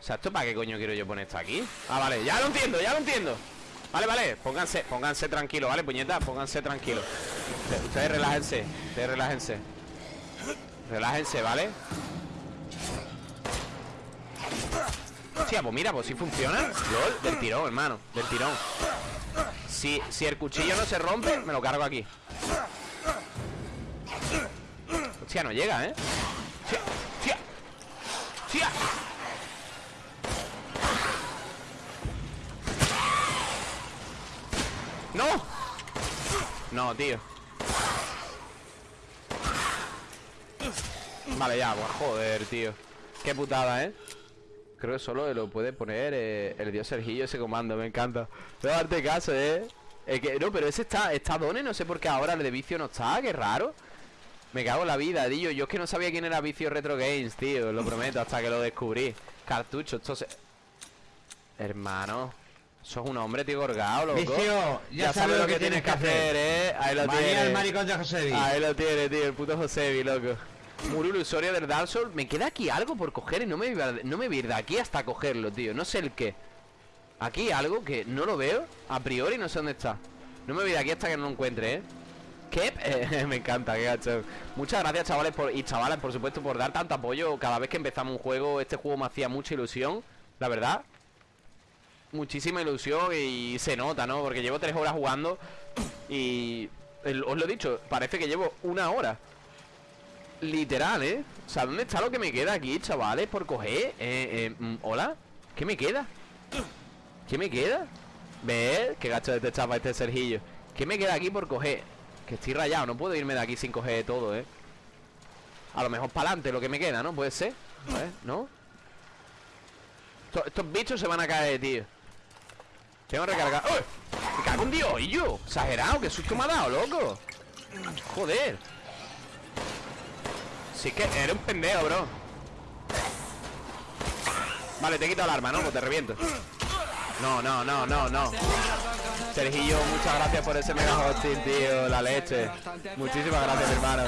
S2: O sea, ¿esto para qué coño quiero yo poner esto aquí? Ah, vale, ya lo entiendo, ya lo entiendo Vale, vale, pónganse, pónganse tranquilos, ¿vale, puñetas? Pónganse tranquilos Ustedes- relájense, ustedes relájense Relájense, ¿vale? Hostia, pues mira, pues si funciona LOL, del tirón, hermano, del tirón si, si el cuchillo no se rompe, me lo cargo aquí Hostia, no llega, ¿eh? Hostia Hostia ¡No! No, tío Vale, ya, pues joder, tío Qué putada, ¿eh? Creo que solo lo puede poner eh, el dios Sergillo ese comando, me encanta. Voy a darte caso, eh. Es que, no, pero ese está, está Done, no sé por qué ahora el de vicio no está, qué raro. Me cago en la vida, tío. Yo es que no sabía quién era Vicio Retro Games, tío. Lo prometo, hasta que lo descubrí. Cartucho, esto se... Hermano. Eso es un hombre, tío, gorgado, loco.
S6: Vicio, ya sabes lo que tienes que hacer.
S2: eh. Ahí lo
S6: María
S2: tienes.
S6: el maricón de
S2: Ahí lo tiene, tío, el puto Josebi, loco. Muro ilusorio del Dark Souls. Me queda aquí algo por coger y no me, no me voy de aquí hasta cogerlo, tío. No sé el qué. Aquí algo que no lo veo A priori no sé dónde está No me voy de aquí hasta que no lo encuentre, ¿eh? Kep, eh, me encanta, qué gacho Muchas gracias chavales por, y chavales por supuesto por dar tanto apoyo Cada vez que empezamos un juego Este juego me hacía mucha ilusión La verdad Muchísima ilusión y se nota, ¿no? Porque llevo tres horas jugando Y el- os lo he dicho, parece que llevo una hora Literal, ¿eh? O sea, ¿dónde está lo que me queda aquí, chavales? Por coger eh, eh, mm, ¿Hola? ¿Qué me queda? ¿Qué me queda? ¿Ves? Qué gacho de este chapa este Sergillo ¿Qué me queda aquí por coger? Que estoy rayado, no puedo irme de aquí sin coger todo, ¿eh? A lo mejor para adelante lo que me queda, ¿no? Puede ser ¿no? Esto- estos bichos se van a caer, tío Tengo recargar. ¡Uy! ¡Me cago en Dios! ¿Y yo? Exagerado, qué susto me ha dado, loco. Joder. Si es que eres un pendejo, bro. Vale, te he quitado el arma, ¿no? Pues te reviento. No, no, no, no, no. Sergillo, muchas gracias por ese mega hosting, tío. La leche. Muchísimas gracias, hermano.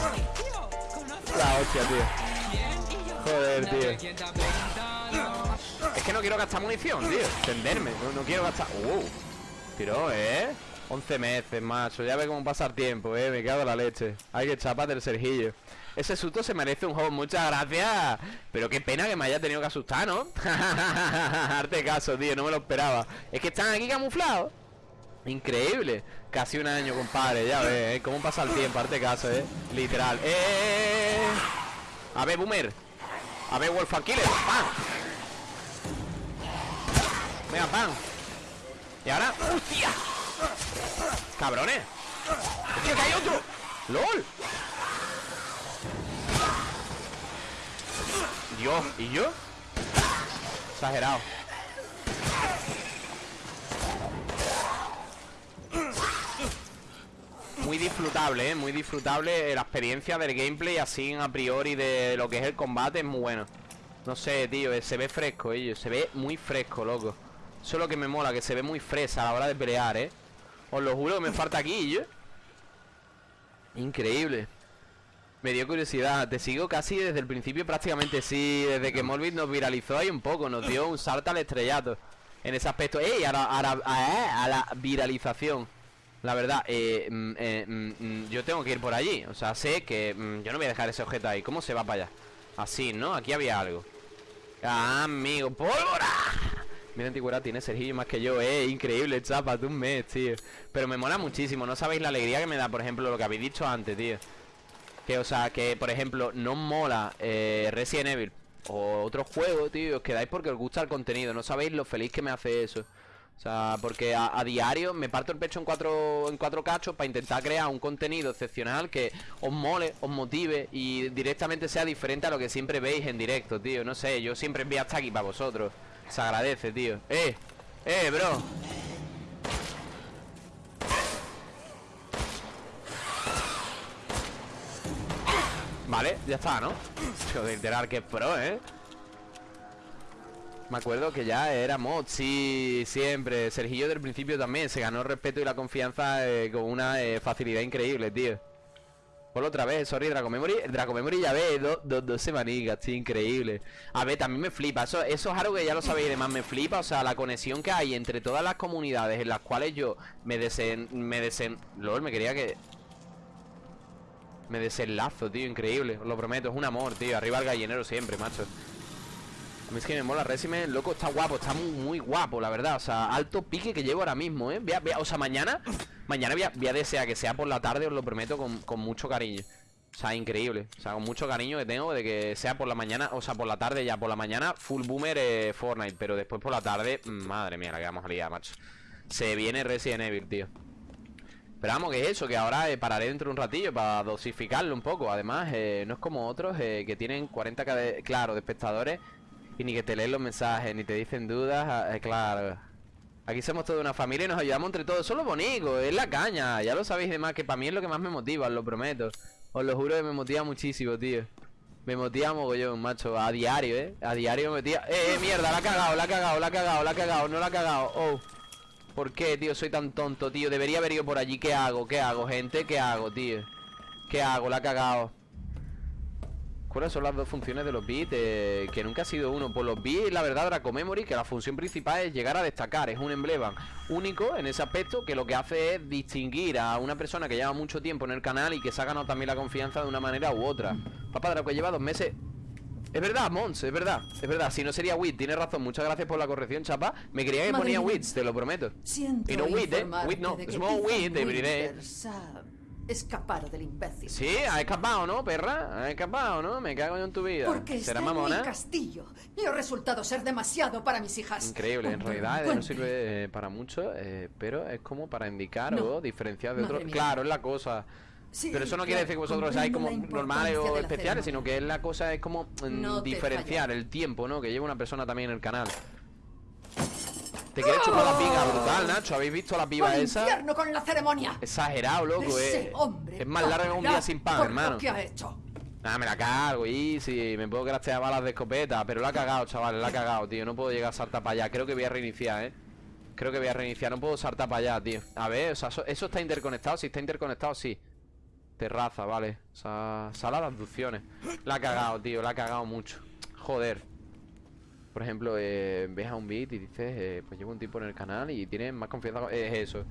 S2: La hostia, tío. Joder, tío que no quiero gastar munición, tío. Entenderme, no, quiero gastar. Uh, tiró, ¿eh? 11 meses, macho Ya ve cómo pasa el tiempo, ¿eh? Me cago en la leche. Hay que chapar del Sergillo Ese susto se merece un juego, muchas gracias. Pero qué pena que me haya tenido que asustar, ¿no? Arte caso, tío, no me lo esperaba. Es que están aquí camuflados. Increíble. Casi un año, compadre, ya ves, ¿eh? Cómo pasa el tiempo, arte caso, ¿eh? Literal. ¡Eh! A ver, Boomer. A ver, Wolf Killer. ¡Pam! Venga, pam Y ahora ¡Hostia! ¡Cabrones! ¡Hostia, que hay otro! ¡Lol! Dios, ¿y yo? Exagerado Muy disfrutable, ¿eh? Muy disfrutable La experiencia del gameplay así a priori de lo que es el combate es muy bueno No sé, tío, se ve fresco, ello Se ve muy fresco, loco Eso es lo que me mola, que se ve muy fresa a la hora de pelear, ¿eh? Os lo juro que me falta aquí, yo Increíble. Me dio curiosidad. Te sigo casi desde el principio prácticamente Sí, desde que Morbid nos viralizó ahí un poco Nos dio un salto al estrellato. En ese aspecto ¡Ey! A la, a la- a- a la viralización. La verdad, eh, mm, eh, mm, mm, yo tengo que ir por allí. O sea, sé que mm, yo no voy a dejar ese objeto ahí. ¿Cómo se va para allá? Así, ¿no? Aquí había algo. Ah, amigo, pólvora Mira, antigüedad tiene Sergio más que yo Eh, increíble, chapa, tú un mes, tío Pero me mola muchísimo, no sabéis la alegría que me da Por ejemplo, lo que habéis dicho antes, tío Que, o sea, que, por ejemplo, no mola eh, Resident Evil O otro juego, tío Os quedáis porque os gusta el contenido No sabéis lo feliz que me hace eso o sea, porque a, a diario me parto el pecho en cuatro, en cuatro cachos para intentar crear un contenido excepcional que os mole, os motive y directamente sea diferente a lo que siempre veis en directo, tío. No sé, yo siempre envío hasta aquí para vosotros. Se agradece, tío. ¡Eh! ¡Eh, bro! Vale, ya está, ¿no? Joder, literal, que pro, ¿eh? Me acuerdo que ya era mod, sí, siempre. Sergillo del principio también se ganó el respeto y la confianza eh, con una eh, facilidad increíble, tío. Por otra vez, sorry, Draco Memory. Draco Memory ya ve dos dos dos semanicas, tío, increíble. A ver, también me flipa. Eso, eso es algo que ya lo sabéis, además me flipa. O sea, la conexión que hay entre todas las comunidades en las cuales yo me desen. Me desen. LOL, me quería que. Me desenlazo, tío, increíble. Os lo prometo, es un amor, tío. Arriba el gallinero siempre, macho. Es que me mola Resident, loco, está guapo, está muy, muy guapo, la verdad. O sea, alto pique que llevo ahora mismo, ¿eh? Voy a- o sea, mañana, mañana voy a, voy desear que sea por la tarde, os lo prometo, con, con mucho cariño. O sea, increíble. O sea, con mucho cariño que tengo de que sea por la mañana, o sea, por la tarde ya, por la mañana, full boomer eh, Fortnite, pero después por la tarde, mm, madre mía, la que vamos a liar, macho. Se viene Resident Evil, tío. Pero vamos, que es eso, que ahora eh, pararé dentro de un ratillo para dosificarlo un poco. Además, eh, no es como otros que tienen 40 cade- claro, de espectadores y ni que te leen los mensajes, ni te dicen dudas. ah, eh, claro. Aquí somos toda una familia y nos ayudamos entre todos. Eso es lo bonito, es la caña. Ya lo sabéis de más, que para mí es lo que más me motiva, os lo prometo. Os lo juro que me motiva muchísimo, tío. Me motiva mogollón, macho. A diario, eh. A diario me motiva. Eh, eh, mierda, la ha cagado, la ha cagado, la ha cagado, la ha cagado, no la ha cagado. Oh. ¿Por qué, tío? Soy tan tonto, tío. Debería haber ido por allí. ¿Qué hago? ¿Qué hago, gente? ¿Qué hago, tío? ¿Qué hago? La ha cagado. ¿Cuáles son las dos funciones de los bits? Eh, que nunca ha sido uno. Por los bits, la verdad, Draco Memory, que la función principal es llegar a destacar. Es un emblema único en ese aspecto que lo que hace es distinguir a una persona que lleva mucho tiempo en el canal y que se ha ganado también la confianza de una manera u otra. Papá Draco lleva dos meses. Es verdad, Mons, es verdad, es verdad. Si no sería Wit, tienes razón. Muchas gracias por la corrección, chapa. Me creía que
S1: Madre
S2: ponía. Wits, te lo prometo.
S1: Siento
S2: Y no Wit, eh. Wit no. Small Wit, te
S1: escapado del imbécil.
S2: Sí, ha escapado, ¿no, perra? Ha escapado, ¿no? Me cago yo en tu vida.
S1: Porque
S2: ¿Será
S1: está en mi
S2: mamona?
S1: castillo y ha resultado ser demasiado para mis hijas.
S2: Increíble, en realidad eh, no sirve eh, para mucho, eh, pero es como para indicar
S1: No.
S2: o diferenciar de otros. Claro, es la cosa.
S1: Sí,
S2: pero eso no quiere decir que vosotros seáis como normales o especiales, sino que es la cosa, es como mm,
S1: No
S2: diferenciar el tiempo, ¿no? Que lleva una persona también en el canal. Te quiere chupar la pica brutal, Nacho. ¿Habéis visto la piba
S1: ¡Al
S2: esa?
S1: infierno con la ceremonia!
S2: Exagerado, loco, eh.
S1: hombre
S2: Es más larga que un día sin pan, hermano.
S1: Que ha hecho.
S2: Ah, me la cargo, y sí, me puedo craftear balas de escopeta, pero la ha cagado, chavales, la ha cagado, tío. No puedo llegar a saltar para allá. Creo que voy a reiniciar, eh. Creo que voy a reiniciar, no puedo saltar para allá, tío. A ver, o sea, eso, eso está interconectado. Si está interconectado, sí. Terraza, vale. O sea, sala de abducciones. La ha cagado, tío, la ha cagado mucho. Joder. Por ejemplo, eh, ves a un beat y dices, eh, pues llevo un tiempo en el canal y tienes más confianza. con- Es eso.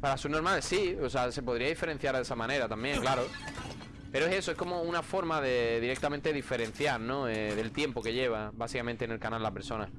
S2: Para su normal, sí, o sea, se podría diferenciar de esa manera también, claro. Pero es eso, es como una forma de directamente diferenciar, ¿no? Eh, del tiempo que lleva, básicamente, en el canal la persona.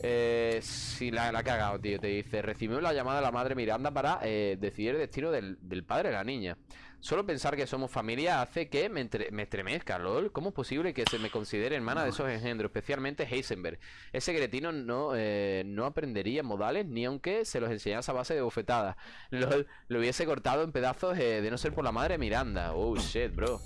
S2: Eh, si la, la cagado, tío, te dice, recibió la llamada de la madre Miranda para eh, decidir el destino del, del padre de la niña. Solo pensar que somos familia hace que me, entre- me estremezca, lol. ¿Cómo es posible que se me considere hermana de esos engendros, especialmente Heisenberg? Ese cretino no, eh, no aprendería modales ni aunque se los enseñase a base de bofetadas. Lol, lo hubiese cortado en pedazos eh, de no ser por la madre Miranda. Oh shit, bro.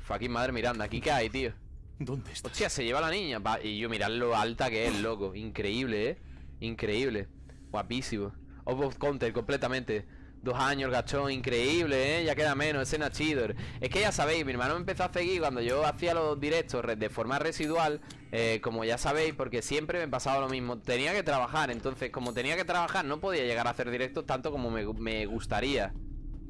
S2: Fucking madre Miranda, ¿aquí qué hay, tío?
S4: ¿Dónde estás?
S2: Hostia, se lleva la niña. Va, y yo, mirad lo alta que es, loco. Increíble, ¿eh? Increíble. Guapísimo. Off of counter, completamente. Dos años, gachón, increíble, ¿eh? Ya queda menos, escena chidor. Es que ya sabéis, mi hermano me empezó a seguir cuando yo hacía los directos re- de forma residual, eh, como ya sabéis, porque siempre me pasaba lo mismo. Tenía que trabajar, entonces, como tenía que trabajar, no podía llegar a hacer directos tanto como me gustaría.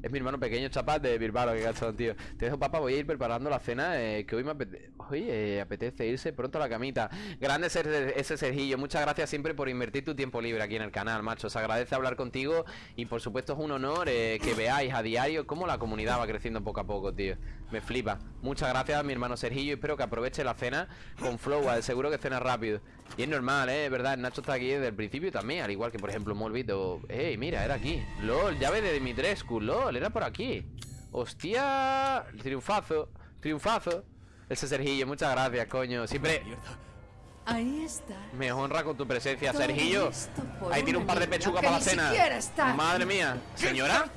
S2: Es mi hermano pequeño, chapas de Bilbao, que gachón, tío. Te dejo, papá, voy a ir preparando la cena, eh, que hoy me apetece... Hoy eh, apetece irse pronto a la camita. Grande ser- ese Sergillo, muchas gracias siempre por invertir tu tiempo libre aquí en el canal, macho. Se agradece hablar contigo y por supuesto es un honor eh, que veáis a diario cómo la comunidad va creciendo poco a poco, tío. Me flipa. Muchas gracias, mi hermano Sergillo. Espero que aproveche la cena con flow, seguro que cena rápido. Y es normal, eh, verdad. Nacho está aquí desde el principio también, al igual que por ejemplo Molbit o. ¡Ey, mira, era aquí! ¡Lol! Llave de Dimitrescu, ¡lol! Era por aquí. ¡Hostia! Triunfazo, triunfazo. Ese Sergillo, muchas gracias, coño. Siempre
S1: Ahí está.
S2: me honra con tu presencia,
S1: Todo
S2: Sergillo. Ahí tiene un par de
S1: niña
S2: pechuga
S1: que
S2: para la cena. Madre mía. ¿Señora?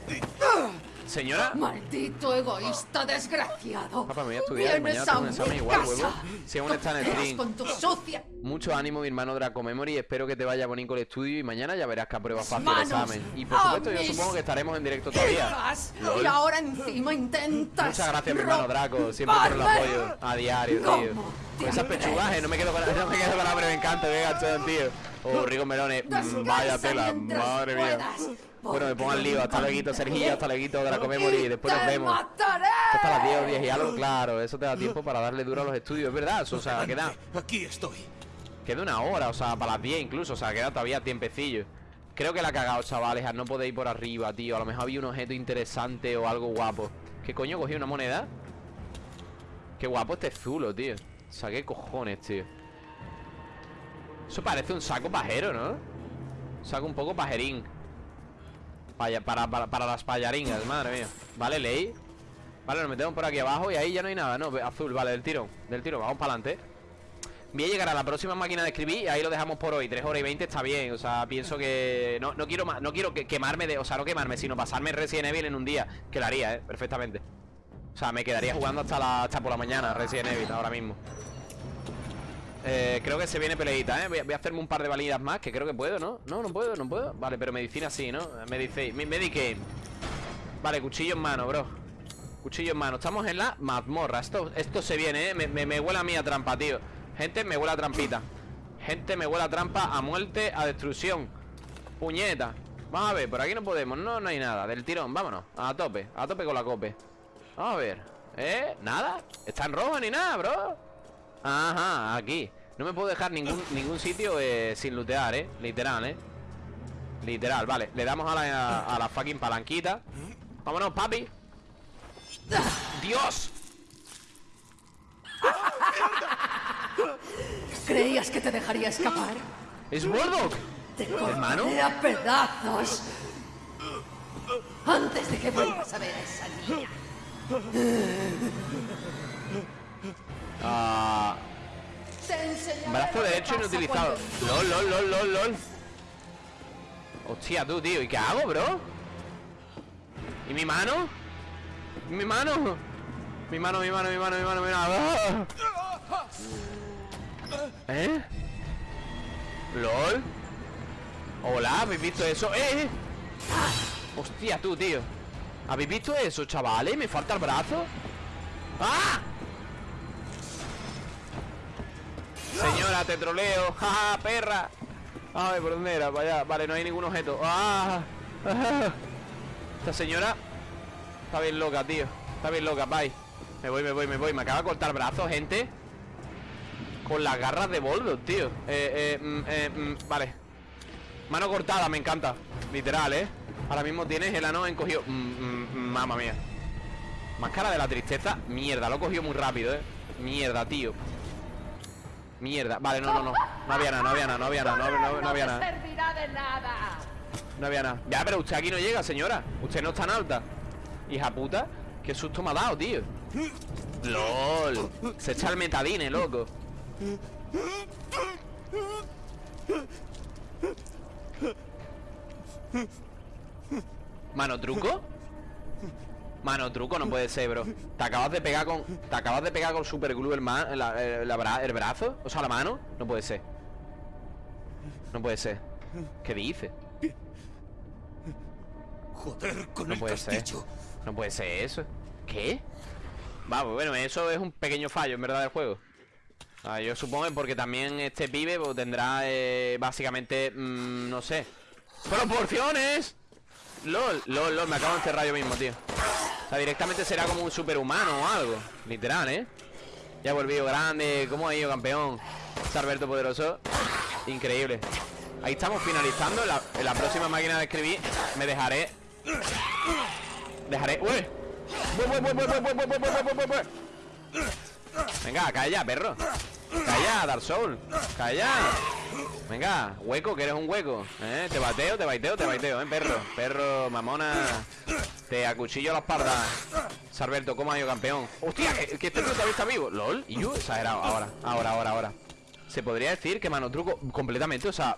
S2: ¿Señora?
S1: Maldito egoísta desgraciado.
S2: Papá, me voy a estudiar,
S1: Vienes
S2: mañana tengo un examen igual, huevo. Si aún está en el stream.
S1: con tu sucia.
S2: Mucho ánimo, mi hermano Draco Memory. Espero que te vaya bonito el estudio y mañana ya verás que apruebas fácil el examen. Y por supuesto, yo supongo que estaremos en directo todavía.
S1: Y ahora encima intentas.
S2: Muchas gracias, mi hermano Draco. Siempre por el apoyo. A diario, tío.
S1: ¿Cómo te
S2: Con esas eh, no me quedo con, no me quedo con hambre, me encanta, venga, tío. Oh, Rico Melones. mm,
S1: Descansa
S2: Vaya tela, madre mía. Bueno, me pongo al lío. Hasta luego, Sergillo. Hasta luego, Draco
S1: y
S2: Memory. Después nos vemos.
S1: mataré.
S2: Hasta las 10 o 10 y algo, claro. Eso te da tiempo para darle duro a los estudios, es verdad. O sea, queda.
S4: Aquí estoy.
S2: Queda una hora, o sea, para las 10 incluso, o sea, queda todavía tiempecillo. Creo que la ha cagado, chavales, al no poder ir por arriba, tío. A lo mejor había un objeto interesante o algo guapo. ¿Qué coño cogí una moneda? Qué guapo este zulo, tío. O sea, qué cojones, tío. Eso parece un saco pajero, ¿no? Un saco un poco pajerín. Para, para, para las payaringas, madre mía. Vale, ley. Vale, nos metemos por aquí abajo y ahí ya no hay nada, ¿no? Azul, vale, del tiro. Del tiro, vamos para adelante. Voy a llegar a la próxima máquina de escribir y ahí lo dejamos por hoy. 3 horas y 20 está bien. O sea, pienso que. No, no quiero no quiero que- quemarme de. O sea, no quemarme, sino pasarme Resident Evil en un día. Que lo haría, eh, perfectamente. O sea, me quedaría jugando hasta la, hasta por la mañana, Resident Evil, ahora mismo. Eh, creo que se viene peleita, ¿eh? Voy a, hacerme un par de validas más, que creo que puedo, ¿no? No, no puedo, no puedo. Vale, pero medicina sí, ¿no? Medicaid. mi- Medicaid. Vale, cuchillo en mano, bro. Cuchillo en mano. Estamos en la mazmorra. Esto, esto se viene, ¿eh? Me, me, me huele a mí a trampa, tío. Gente, me huele a trampita. Gente, me huele a trampa, a muerte, a destrucción. Puñeta. Vamos a ver, por aquí no podemos. No, no hay nada. Del tirón, vámonos. A tope, a tope con la cope. Vamos a ver. ¿Eh? ¿Nada? ¿Está en rojo ni nada, bro? Ajá, aquí. No me puedo dejar ningún, ningún sitio eh, sin lootear, ¿eh? Literal, ¿eh? Literal, vale. Le damos a la, a la fucking palanquita. Vámonos, papi. ¡Dios!
S1: ¿Creías que te dejaría escapar?
S2: ¡Es Mordok!
S1: Te
S2: ¿Hermano?
S1: a pedazos. Antes de que vuelvas a ver a esa niña. Enseñaré
S2: brazo derecho inutilizado. LOL, lol, lol, lol, lol. Hostia, tú, tío. ¿Y qué hago, bro? ¿Y mi mano? ¿Y mi mano? Mi mano, mi mano, mi mano, mi mano, mi mano. ¡Ah! ¿Eh? ¿LOL? Hola, ¿habéis visto eso? Eh! Hostia, tú, tío ¿Habéis visto eso, chavales? ¿Me falta el brazo? ¡Ah! Señora, te troleo. ¡Ja, perra! Ay, ¿por dónde era? Vaya, vale, no hay ningún objeto. ¡Ah! Esta señora Está bien loca, tío. Está bien loca, bye. Me voy, me voy, me voy. Me acaba de cortar brazo, gente. Con las garras de Volvo, tío. Eh, eh, mm, eh, mm, vale. Mano cortada, me encanta. Literal, ¿eh? Ahora mismo tienes el ano encogido. Mm, mm, mm, Mamma mía. Máscara de la tristeza. Mierda, lo he cogido muy rápido, ¿eh? Mierda, tío Mierda, vale, no, no, no. No había nada, no había nada, no había nada No, no- no había nada. no había nada. Ya, pero usted aquí no llega, señora. Usted no es tan alta. Hija puta Qué susto me ha dado, tío. LOL. Se echa el metadine, loco. ¿Mano truco? Mano truco no puede ser, bro Te acabas de pegar con... Te acabas de pegar con superglue el, ma- la- el brazo O sea, la mano No puede ser No puede ser ¿Qué dice?
S4: Joder con
S2: No
S4: el
S2: puede ser. No puede ser eso. ¿Qué? Vamos, bueno, eso es un pequeño fallo, en verdad, del juego. Ah, yo supongo que porque también este pibe pues, tendrá eh, básicamente, mm, no sé, proporciones. LOL, LOL, LOL, me acabo de encerrar yo mismo, tío. O sea, directamente será como un superhumano o algo. Literal, ¿eh? Ya volvido grande, ¿cómo ha ido, campeón? Salberto Poderoso Increíble. Ahí estamos finalizando En la próxima máquina de escribir. Me dejaré. Dejaré... ¡Uy! Venga, calla, perro. Calla, Dark Soul Calla. Venga, hueco, que eres un hueco ¿Eh? Te bateo, te baiteo, te baiteo, ¿eh, perro? Perro, mamona Te acuchillo la espalda Sarberto, ¿cómo ha ido, campeón? ¡Hostia! Que, que este tío todavía está vivo LOL, y yo, exagerado Ahora, ahora, ahora, ahora Se podría decir que mano truco completamente O sea,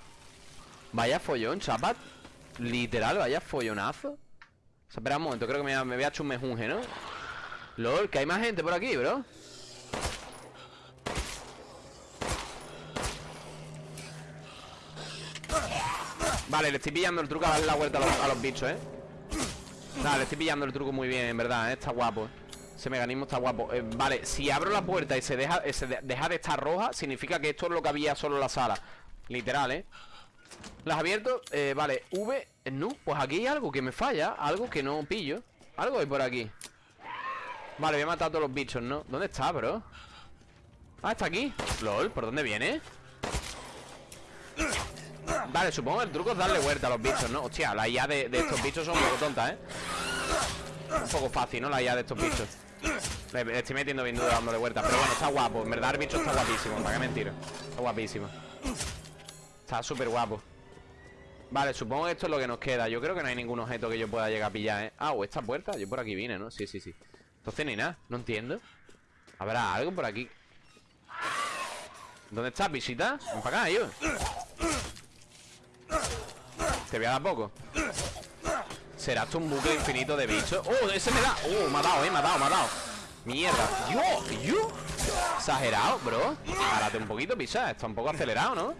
S2: vaya follón, chapat Literal, vaya follonazo espera un momento, creo que me voy a echar un mejunje, ¿no? LOL, que hay más gente por aquí, bro Vale, le estoy pillando el truco a darle la vuelta a los, a los bichos, ¿eh? Nada, le estoy pillando el truco muy bien, en verdad, ¿eh? Está guapo Ese mecanismo está guapo Eh, Vale, si abro la puerta y se deja, eh, se de- deja de estar roja Significa que esto es lo que había solo en la sala Literal, ¿eh? Las abierto, eh, vale, V, eh, no, pues aquí hay algo que me falla Algo que no pillo Algo hay por aquí Vale, voy a matar a todos los bichos, ¿no? ¿Dónde está, bro? Ah, está aquí LOL, ¿por dónde viene? Vale, supongo que el truco es darle vuelta a los bichos, ¿no? Hostia, la IA de, estos bichos son un poco tontas, ¿eh? Un poco fácil, ¿no? La IA de estos bichos le, estoy metiendo bien duro dándole vuelta Pero bueno, está guapo, en verdad el bicho está guapísimo ¿Para qué mentir? Está guapísimo Está súper guapo Vale, supongo que esto es lo que nos queda Yo creo que no hay ningún objeto que yo pueda llegar a pillar, ¿eh? Ah, o esta puerta, yo por aquí vine, ¿no? Sí, sí, sí Entonces ni nada, no entiendo ¿Habrá algo por aquí? ¿Dónde estás, visita? Ven para acá, yo Te voy a dar poco ¿Será esto un bucle infinito de bichos? ¡Oh, ese me da! ¡Oh, me ha dado, eh! Me ha dado, me ha dado ¡Mierda! ¡Yo! ¡Yo! Exagerado, bro Párate un poquito, pisa Está un poco acelerado, ¿no?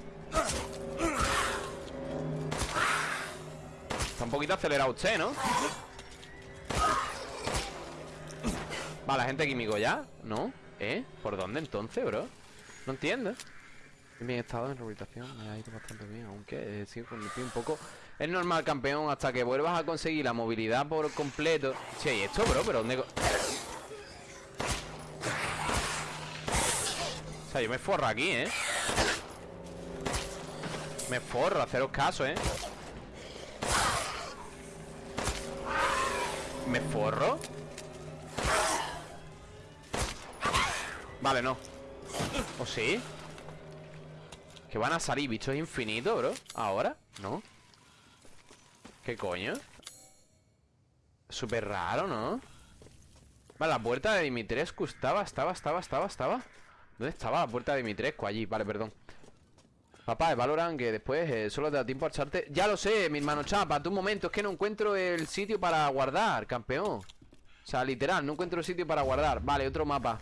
S2: Está un poquito acelerado usted, ¿no? Vale, gente químico ya ¿No? ¿Eh? ¿Por dónde entonces, bro? No entiendo En Bien estado en rehabilitación, me ha ido bastante bien, aunque eh, sigo pues, con un poco. Es normal, campeón, hasta que vuelvas a conseguir la movilidad por completo. Che, ¿y esto, bro? ¿Pero dónde...? O sea, yo me forro aquí, ¿eh? Me forro, haceros caso, ¿eh? ¿Me forro? Vale, no ¿O sí? Que van a salir bichos infinitos, bro ¿Ahora? ¿No? ¿Qué coño? Súper raro, ¿no? Vale, la puerta de Dimitrescu estaba, estaba, estaba, estaba, estaba ¿Dónde estaba la puerta de Dimitrescu? Allí, vale, perdón Papá, valoran que después eh, solo te da tiempo a echarte Ya lo sé, mi hermano Chapa, tu momento Es que no encuentro el sitio para guardar, campeón O sea, literal, no encuentro el sitio para guardar Vale, otro mapa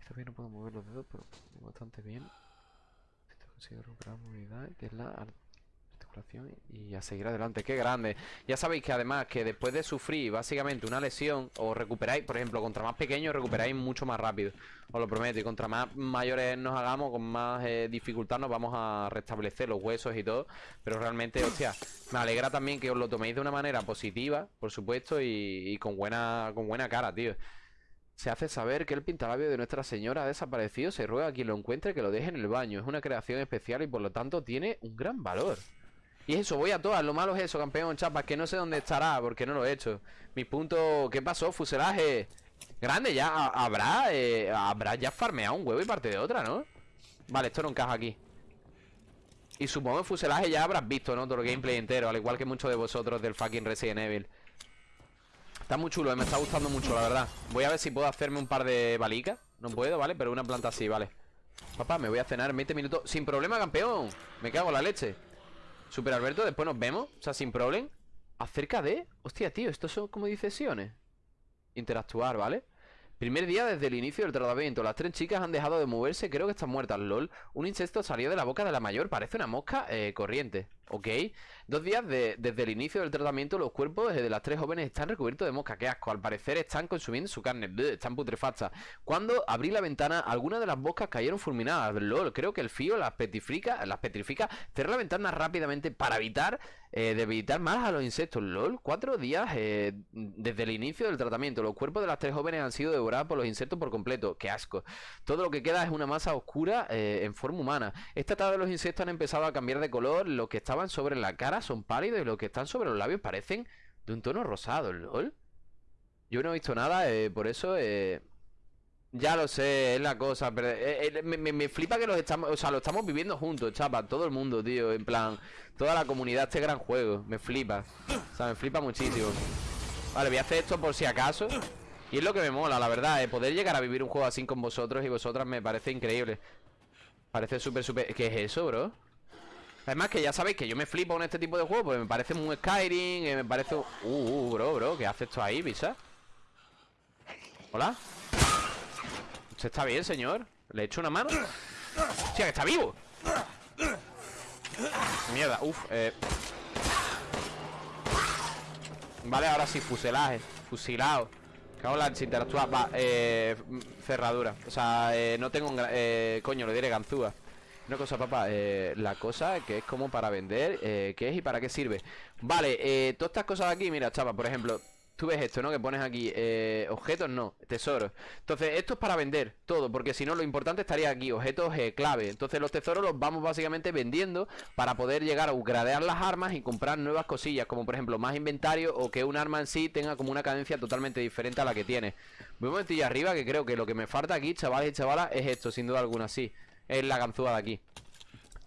S2: Esta vez no puedo mover los dedos, pero bastante bien Recuperar movilidad Que es la articulación y a seguir adelante. ¡Qué grande! Ya sabéis que además que después de sufrir básicamente una lesión Os recuperáis, por ejemplo, contra más pequeños recuperáis mucho más rápido. Os lo prometo Y contra más mayores nos hagamos, con más eh, dificultad nos vamos a restablecer los huesos y todo. Pero realmente, hostia, me alegra también que os lo toméis de una manera positiva, por supuesto Y, y con, buena, con buena cara, tío se hace saber que el pintalabio de Nuestra Señora ha desaparecido. Se ruega a quien lo encuentre que lo deje en el baño. Es una creación especial y por lo tanto tiene un gran valor. Y eso, voy a todas. Lo malo es eso, campeón, chapas. Que no sé dónde estará porque no lo he hecho. Mi punto... ¿Qué pasó? Fuselaje. Grande ya. Ha- Habrá... eh, habrá ya farmeado un huevo y parte de otra, ¿no? Vale, esto no encaja aquí. Y supongo que fuselaje ya habrás visto, ¿no? Todo el gameplay entero. Al igual que muchos de vosotros del fucking Resident Evil. Está muy chulo, eh, me está gustando mucho, la verdad. Voy a ver si puedo hacerme un par de balicas No puedo, ¿vale? Pero una planta sí, vale. Papá, me voy a cenar en 20 minutos. Sin problema, campeón. Me cago en la leche. Super Alberto, después nos vemos. O sea, sin problema Acerca de... Hostia, tío, estos son como sesiones Interactuar, ¿vale? Primer día desde el inicio del tratamiento. Las tres chicas han dejado de moverse. Creo que están muertas, lol. Un insecto salió de la boca de la mayor. Parece una mosca eh, corriente Ok Dos días de- desde el inicio del tratamiento Los cuerpos de las tres jóvenes están recubiertos de mosca. Qué asco Al parecer están consumiendo su carne. Están putrefactas. Cuando abrí la ventana Algunas de las moscas cayeron fulminadas. Lol Creo que el frío las petrifica Las petrifica. Cerré la ventana rápidamente Para evitar eh, debilitar más a los insectos. LOL, cuatro días eh, desde el inicio del tratamiento Los cuerpos de las tres jóvenes han sido devorados por los insectos por completo. ¡Qué asco! Todo lo que queda es una masa oscura eh, en forma humana. Esta tarde los insectos han empezado a cambiar de color. Los que estaban sobre la cara son pálidos Y los que están sobre los labios parecen de un tono rosado Yo no he visto nada, eh, por eso... Eh, ya lo sé, es la cosa, pero eh, me, me- me flipa que los estamos, o sea, lo estamos viviendo juntos, chapa, todo el mundo, tío, en plan, toda la comunidad, este gran juego, me flipa, o sea, me flipa muchísimo. Vale, voy a hacer esto por si acaso, y es lo que me mola, la verdad, poder llegar a vivir un juego así con vosotros y vosotras me parece increíble. Parece súper, súper, ¿qué es eso, bro? Además que ya sabéis que yo me flipo con este tipo de juegos, porque me parece muy Skyrim, me parece... Uh, uh, bro, bro, ¿qué hace esto ahí, Visa? ¿Hola? ¿Usted está bien, señor? ¿Le he hecho una mano? ¡Hostia, que está vivo! Mierda, uff, eh... Vale, ahora sí, fuselaje Fusilado Cago en interactuar Va, eh... Cerradura O sea, eh, no tengo... Eh, coño, le diré ganzúa Una cosa, papá eh, La cosa que es como para vender eh, ¿Qué es y para qué sirve? Vale, eh, todas estas cosas aquí Mira, chapa, por ejemplo Tú ves esto, ¿no? Que pones aquí eh, Objetos no, tesoros Entonces, esto es para vender todo Porque si no, lo importante estaría aquí Objetos clave Entonces, los tesoros los vamos básicamente vendiendo Para poder llegar a upgradear las armas Y comprar nuevas cosillas Como por ejemplo, más inventario O que un arma en sí tenga como una cadencia totalmente diferente a la que tiene Voy un momentillo arriba Que creo que lo que me falta aquí, chavales y chavalas Es esto, sin duda alguna, sí Es la ganzúa de aquí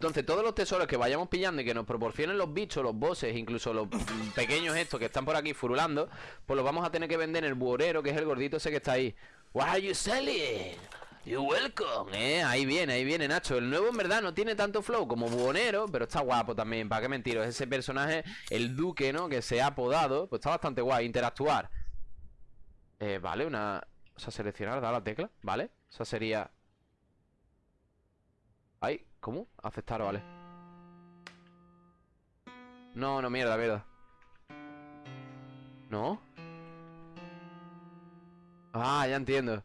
S2: entonces, todos los tesoros que vayamos pillando y que nos proporcionen los bichos, los bosses, incluso los pequeños estos que están por aquí furulando, pues los vamos a tener que vender en el buhorero, que es el gordito ese que está ahí. What are you selling? You welcome, eh. Ahí viene, ahí viene Nacho. El nuevo en verdad no tiene tanto flow como buhonero, pero está guapo también. ¿Para qué mentiros? Ese personaje, el duque, ¿no? Que se ha apodado, pues está bastante guay. Interactuar. Eh, vale, una. O sea, seleccionar, dar la tecla, ¿vale? O sea, sería. Ay, ¿cómo? Aceptar, vale. No, no, mierda, mierda. ¿No? Ah, ya entiendo.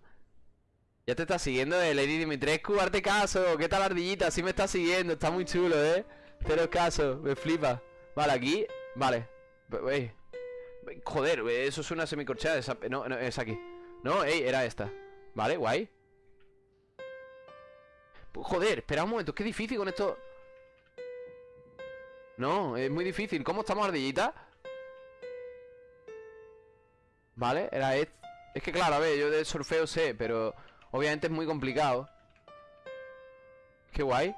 S2: Ya te está siguiendo eh, Lady Dimitrescu, arte caso. ¿Qué tal ardillita? Sí me está siguiendo, está muy chulo, ¿eh? Cero caso, me flipa. Vale, aquí, vale. Ve. Joder, eso es una semicorchada. esa- No, no, es aquí. No, ey, era esta. Vale, guay. Joder, espera un momento, es que es difícil con esto. No, es muy difícil. ¿Cómo estamos, ardillita? Vale, era este Es que claro, a ver, yo de surfeo sé Pero obviamente es muy complicado. Qué guay.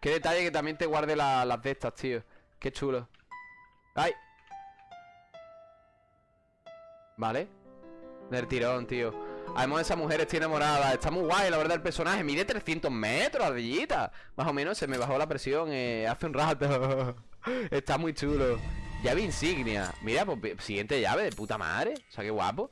S2: Qué detalle que también te guarde la- las de estas, tío. Qué chulo. ¡Ay! Vale. Del tirón, tío Además esa mujer estoy enamorada. Está muy guay, la verdad, el personaje. Mide 300 metros, ardillita. Más o menos se me bajó la presión eh, hace un rato. Está muy chulo. Llave insignia. Mira, pues siguiente llave de puta madre. O sea, qué guapo